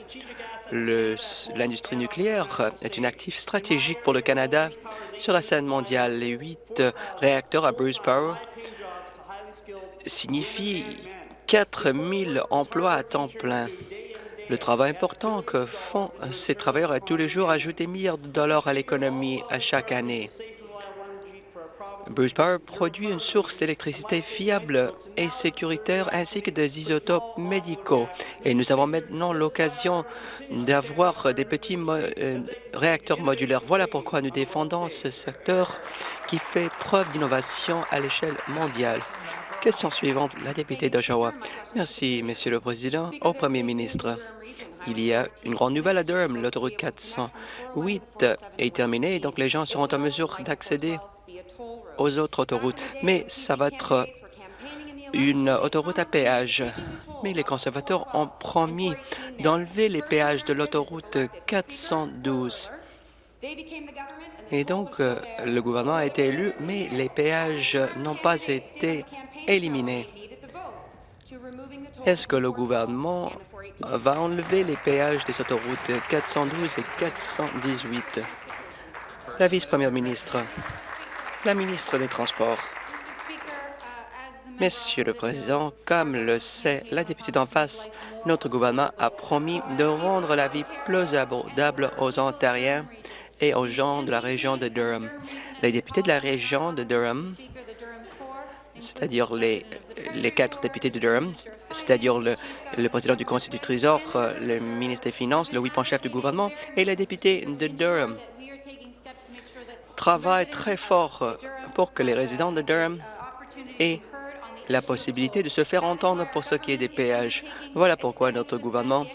L'industrie nucléaire est un actif stratégique pour le Canada sur la scène mondiale. Les huit réacteurs à Bruce Power signifient 4 000 emplois à temps plein. Le travail important que font ces travailleurs à tous les jours ajoute des milliards de dollars à l'économie à chaque année. Bruce Power produit une source d'électricité fiable et sécuritaire ainsi que des isotopes médicaux. Et nous avons maintenant l'occasion d'avoir des petits euh, réacteurs modulaires. Voilà pourquoi nous défendons ce secteur qui fait preuve d'innovation à l'échelle mondiale. Question suivante, la députée d'Oshawa. Merci, Monsieur le Président. Au Premier ministre, il y a une grande nouvelle à Durham. L'autoroute 408 est terminée, donc les gens seront en mesure d'accéder aux autres autoroutes, mais ça va être une autoroute à péage. Mais les conservateurs ont promis d'enlever les péages de l'autoroute 412. Et donc, euh, le gouvernement a été élu, mais les péages n'ont pas été éliminés. Est-ce que le gouvernement va enlever les péages des autoroutes 412 et 418? La vice-première ministre. La ministre des Transports. Monsieur le Président, comme le sait la députée d'en face, notre gouvernement a promis de rendre la vie plus abordable aux Ontariens et aux gens de la région de Durham. Les députés de la région de Durham, c'est-à-dire les, les quatre députés de Durham, c'est-à-dire le, le, président du Conseil du Trésor, le ministre des Finances, le huit-chef du gouvernement et les députés de Durham travaille très fort euh, pour que les résidents de Durham aient la possibilité de se faire entendre pour ce qui est des péages. Voilà pourquoi notre gouvernement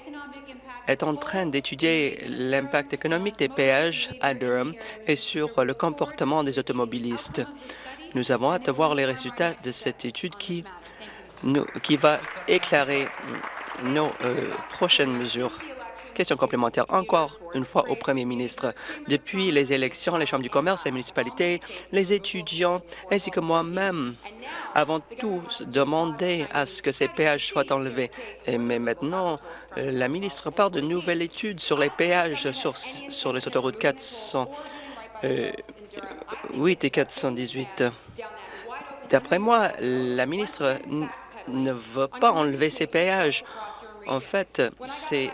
est en train d'étudier l'impact économique des péages à Durham et sur le comportement des automobilistes. Nous avons hâte de voir les résultats de cette étude qui, nous, qui va éclairer nos euh, prochaines mesures. Question complémentaire encore une fois au premier ministre. Depuis les élections, les chambres du commerce, les municipalités, les étudiants ainsi que moi-même avons tous demandé à ce que ces péages soient enlevés. mais maintenant, la ministre parle de nouvelles études sur les péages sur, les autoroutes 408 euh, et 418. D'après moi, la ministre ne veut pas enlever ces péages. En fait, c'est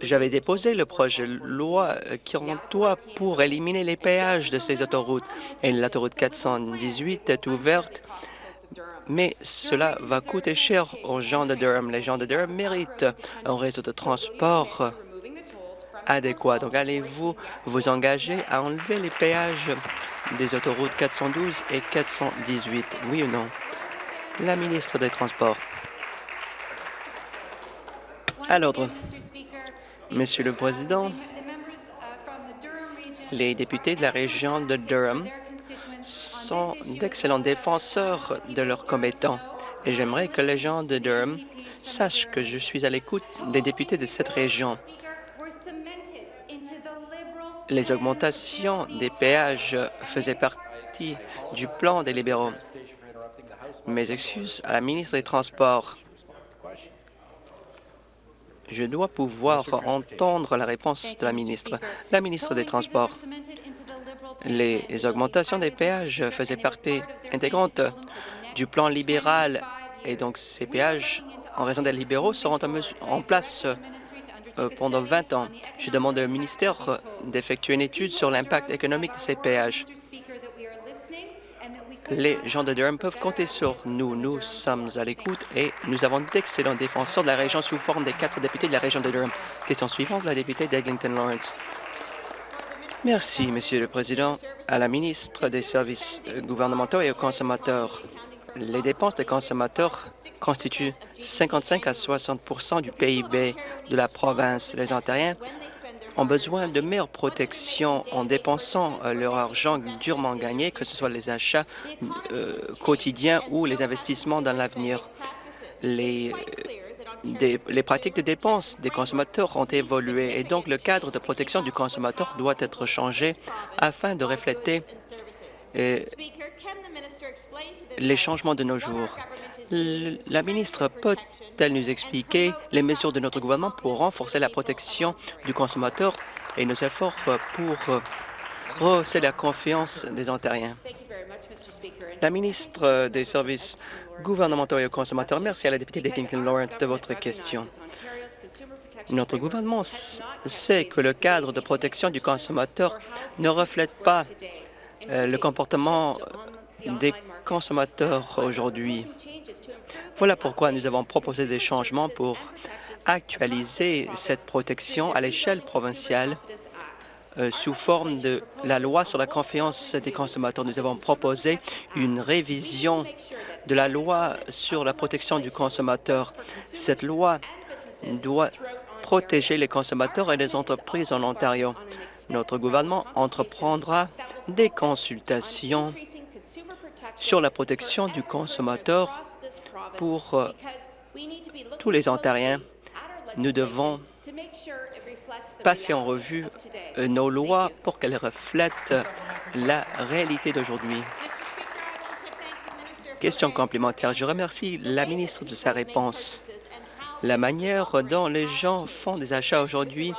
j'avais déposé le projet de loi qui doit pour éliminer les péages de ces autoroutes. Et l'autoroute 418 est ouverte mais cela va coûter cher aux gens de Durham. Les gens de Durham méritent un réseau de transport adéquat. Donc, allez-vous vous engager à enlever les péages des autoroutes 412 et 418, oui ou non? La ministre des Transports. À l'ordre. Monsieur le Président, les députés de la région de Durham sont d'excellents défenseurs de leurs commettants et j'aimerais que les gens de Durham sachent que je suis à l'écoute des députés de cette région. Les augmentations des péages faisaient partie du plan des libéraux. Mes excuses à la ministre des Transports. Je dois pouvoir entendre la réponse de la ministre. La ministre des Transports. Les augmentations des péages faisaient partie intégrante du plan libéral et donc ces péages, en raison des libéraux, seront en place euh, pendant 20 ans. Je demande au ministère d'effectuer une étude sur l'impact économique de ces péages. Les gens de Durham peuvent compter sur nous. Nous sommes à l'écoute et nous avons d'excellents défenseurs de la région sous forme des quatre députés de la région de Durham. Question suivante, la députée d'Eglinton Lawrence. Merci, Monsieur le Président. À la ministre des Services gouvernementaux et aux consommateurs, les dépenses des consommateurs constituent 55 à 60% du PIB de la province. Les Ontariens ont besoin de meilleure protection en dépensant euh, leur argent durement gagné, que ce soit les achats euh, quotidiens ou les investissements dans l'avenir. Les, euh, les pratiques de dépenses des consommateurs ont évolué et donc le cadre de protection du consommateur doit être changé afin de refléter les changements de nos jours. La ministre peut-elle nous expliquer les mesures de notre gouvernement pour renforcer la protection du consommateur et nos efforts pour rehausser la confiance des Ontariens? La ministre des Services gouvernementaux et aux consommateurs, merci à la députée de Lawrence de votre question. Notre gouvernement sait que le cadre de protection du consommateur ne reflète pas euh, le comportement des consommateurs aujourd'hui. Voilà pourquoi nous avons proposé des changements pour actualiser cette protection à l'échelle provinciale euh, sous forme de la loi sur la confiance des consommateurs. Nous avons proposé une révision de la loi sur la protection du consommateur. Cette loi doit protéger les consommateurs et les entreprises en Ontario. Notre gouvernement entreprendra des consultations sur la protection du consommateur pour euh, tous les Ontariens. Nous devons passer en revue euh, nos lois pour qu'elles reflètent la réalité d'aujourd'hui. Question complémentaire. Je remercie la ministre de sa réponse. La manière dont les gens font des achats aujourd'hui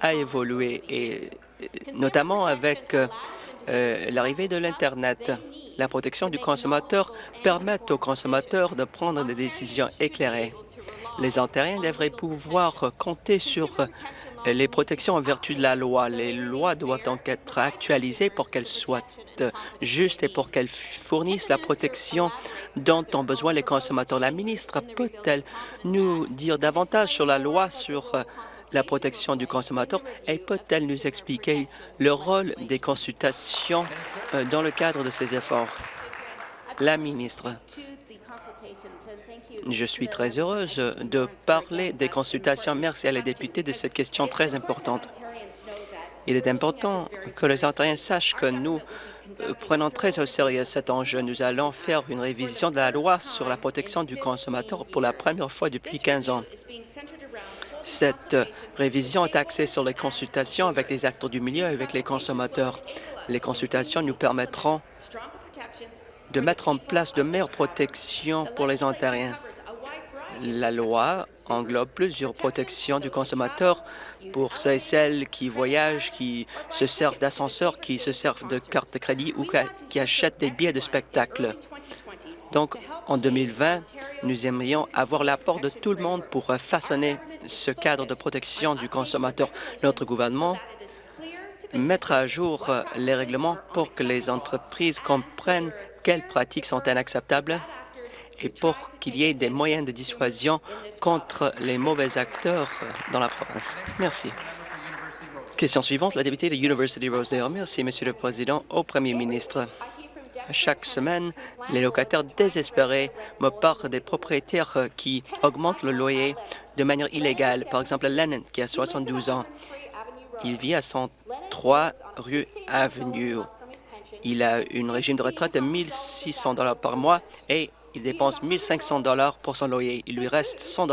a évolué, et notamment avec euh, l'arrivée de l'Internet la protection du consommateur permet aux consommateurs de prendre des décisions éclairées. Les Ontariens devraient pouvoir compter sur les protections en vertu de la loi. Les lois doivent donc être actualisées pour qu'elles soient justes et pour qu'elles fournissent la protection dont ont besoin les consommateurs. La ministre peut-elle nous dire davantage sur la loi sur la protection du consommateur et peut-elle nous expliquer le rôle des consultations euh, dans le cadre de ces efforts? La ministre. Je suis très heureuse de parler des consultations. Merci à les députés de cette question très importante. Il est important que les Ontariens sachent que nous euh, prenons très au sérieux cet enjeu. Nous allons faire une révision de la loi sur la protection du consommateur pour la première fois depuis 15 ans. Cette révision est axée sur les consultations avec les acteurs du milieu et avec les consommateurs. Les consultations nous permettront de mettre en place de meilleures protections pour les Ontariens. La loi englobe plusieurs protections du consommateur pour ceux et celles qui voyagent, qui se servent d'ascenseurs, qui se servent de cartes de crédit ou qui achètent des billets de spectacle. Donc, en 2020, nous aimerions avoir l'apport de tout le monde pour façonner ce cadre de protection du consommateur. Notre gouvernement mettra à jour les règlements pour que les entreprises comprennent quelles pratiques sont inacceptables et pour qu'il y ait des moyens de dissuasion contre les mauvais acteurs dans la province. Merci. Question suivante, la députée de University Rosedale. Merci, Monsieur le Président. Au Premier ministre, chaque semaine, les locataires désespérés me parlent des propriétaires qui augmentent le loyer de manière illégale. Par exemple, Lennon, qui a 72 ans. Il vit à 103 rue Avenue. Il a une régime de retraite de 1 600 par mois et il dépense 1 500 pour son loyer. Il lui reste 100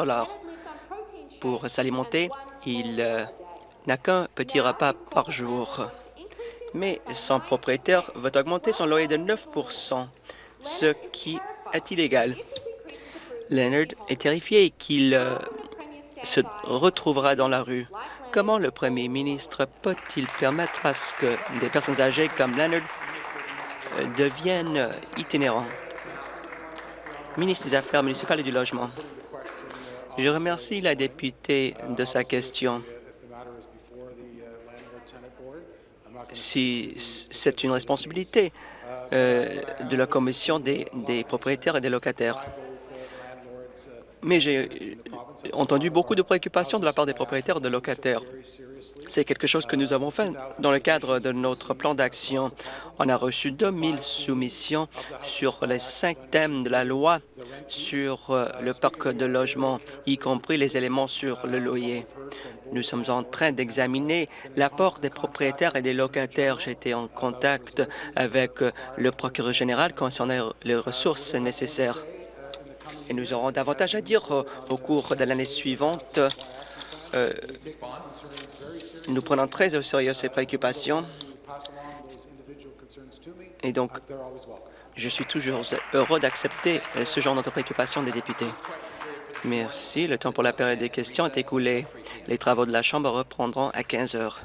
pour s'alimenter. Il euh, n'a qu'un petit repas par jour. Mais son propriétaire veut augmenter son loyer de 9% ce qui est illégal. Leonard est terrifié qu'il euh, se retrouvera dans la rue. Comment le premier ministre peut-il permettre à ce que des personnes âgées comme Leonard euh, deviennent itinérants? Ministre des Affaires municipales et du Logement. Je remercie la députée de sa question. Si c'est une responsabilité euh, de la Commission des, des propriétaires et des locataires. Mais j'ai entendu beaucoup de préoccupations de la part des propriétaires et des locataires. C'est quelque chose que nous avons fait dans le cadre de notre plan d'action. On a reçu 2000 soumissions sur les cinq thèmes de la loi sur euh, le parc de logement, y compris les éléments sur le loyer. Nous sommes en train d'examiner l'apport des propriétaires et des locataires. J'ai été en contact avec euh, le procureur général concernant les ressources nécessaires. Et nous aurons davantage à dire euh, au cours de l'année suivante. nous prenons très au sérieux ces préoccupations. Et donc, je suis toujours heureux d'accepter euh, ce genre de préoccupations des députés. Merci. Le temps pour la période des questions est écoulé. Les travaux de la Chambre reprendront à 15 heures.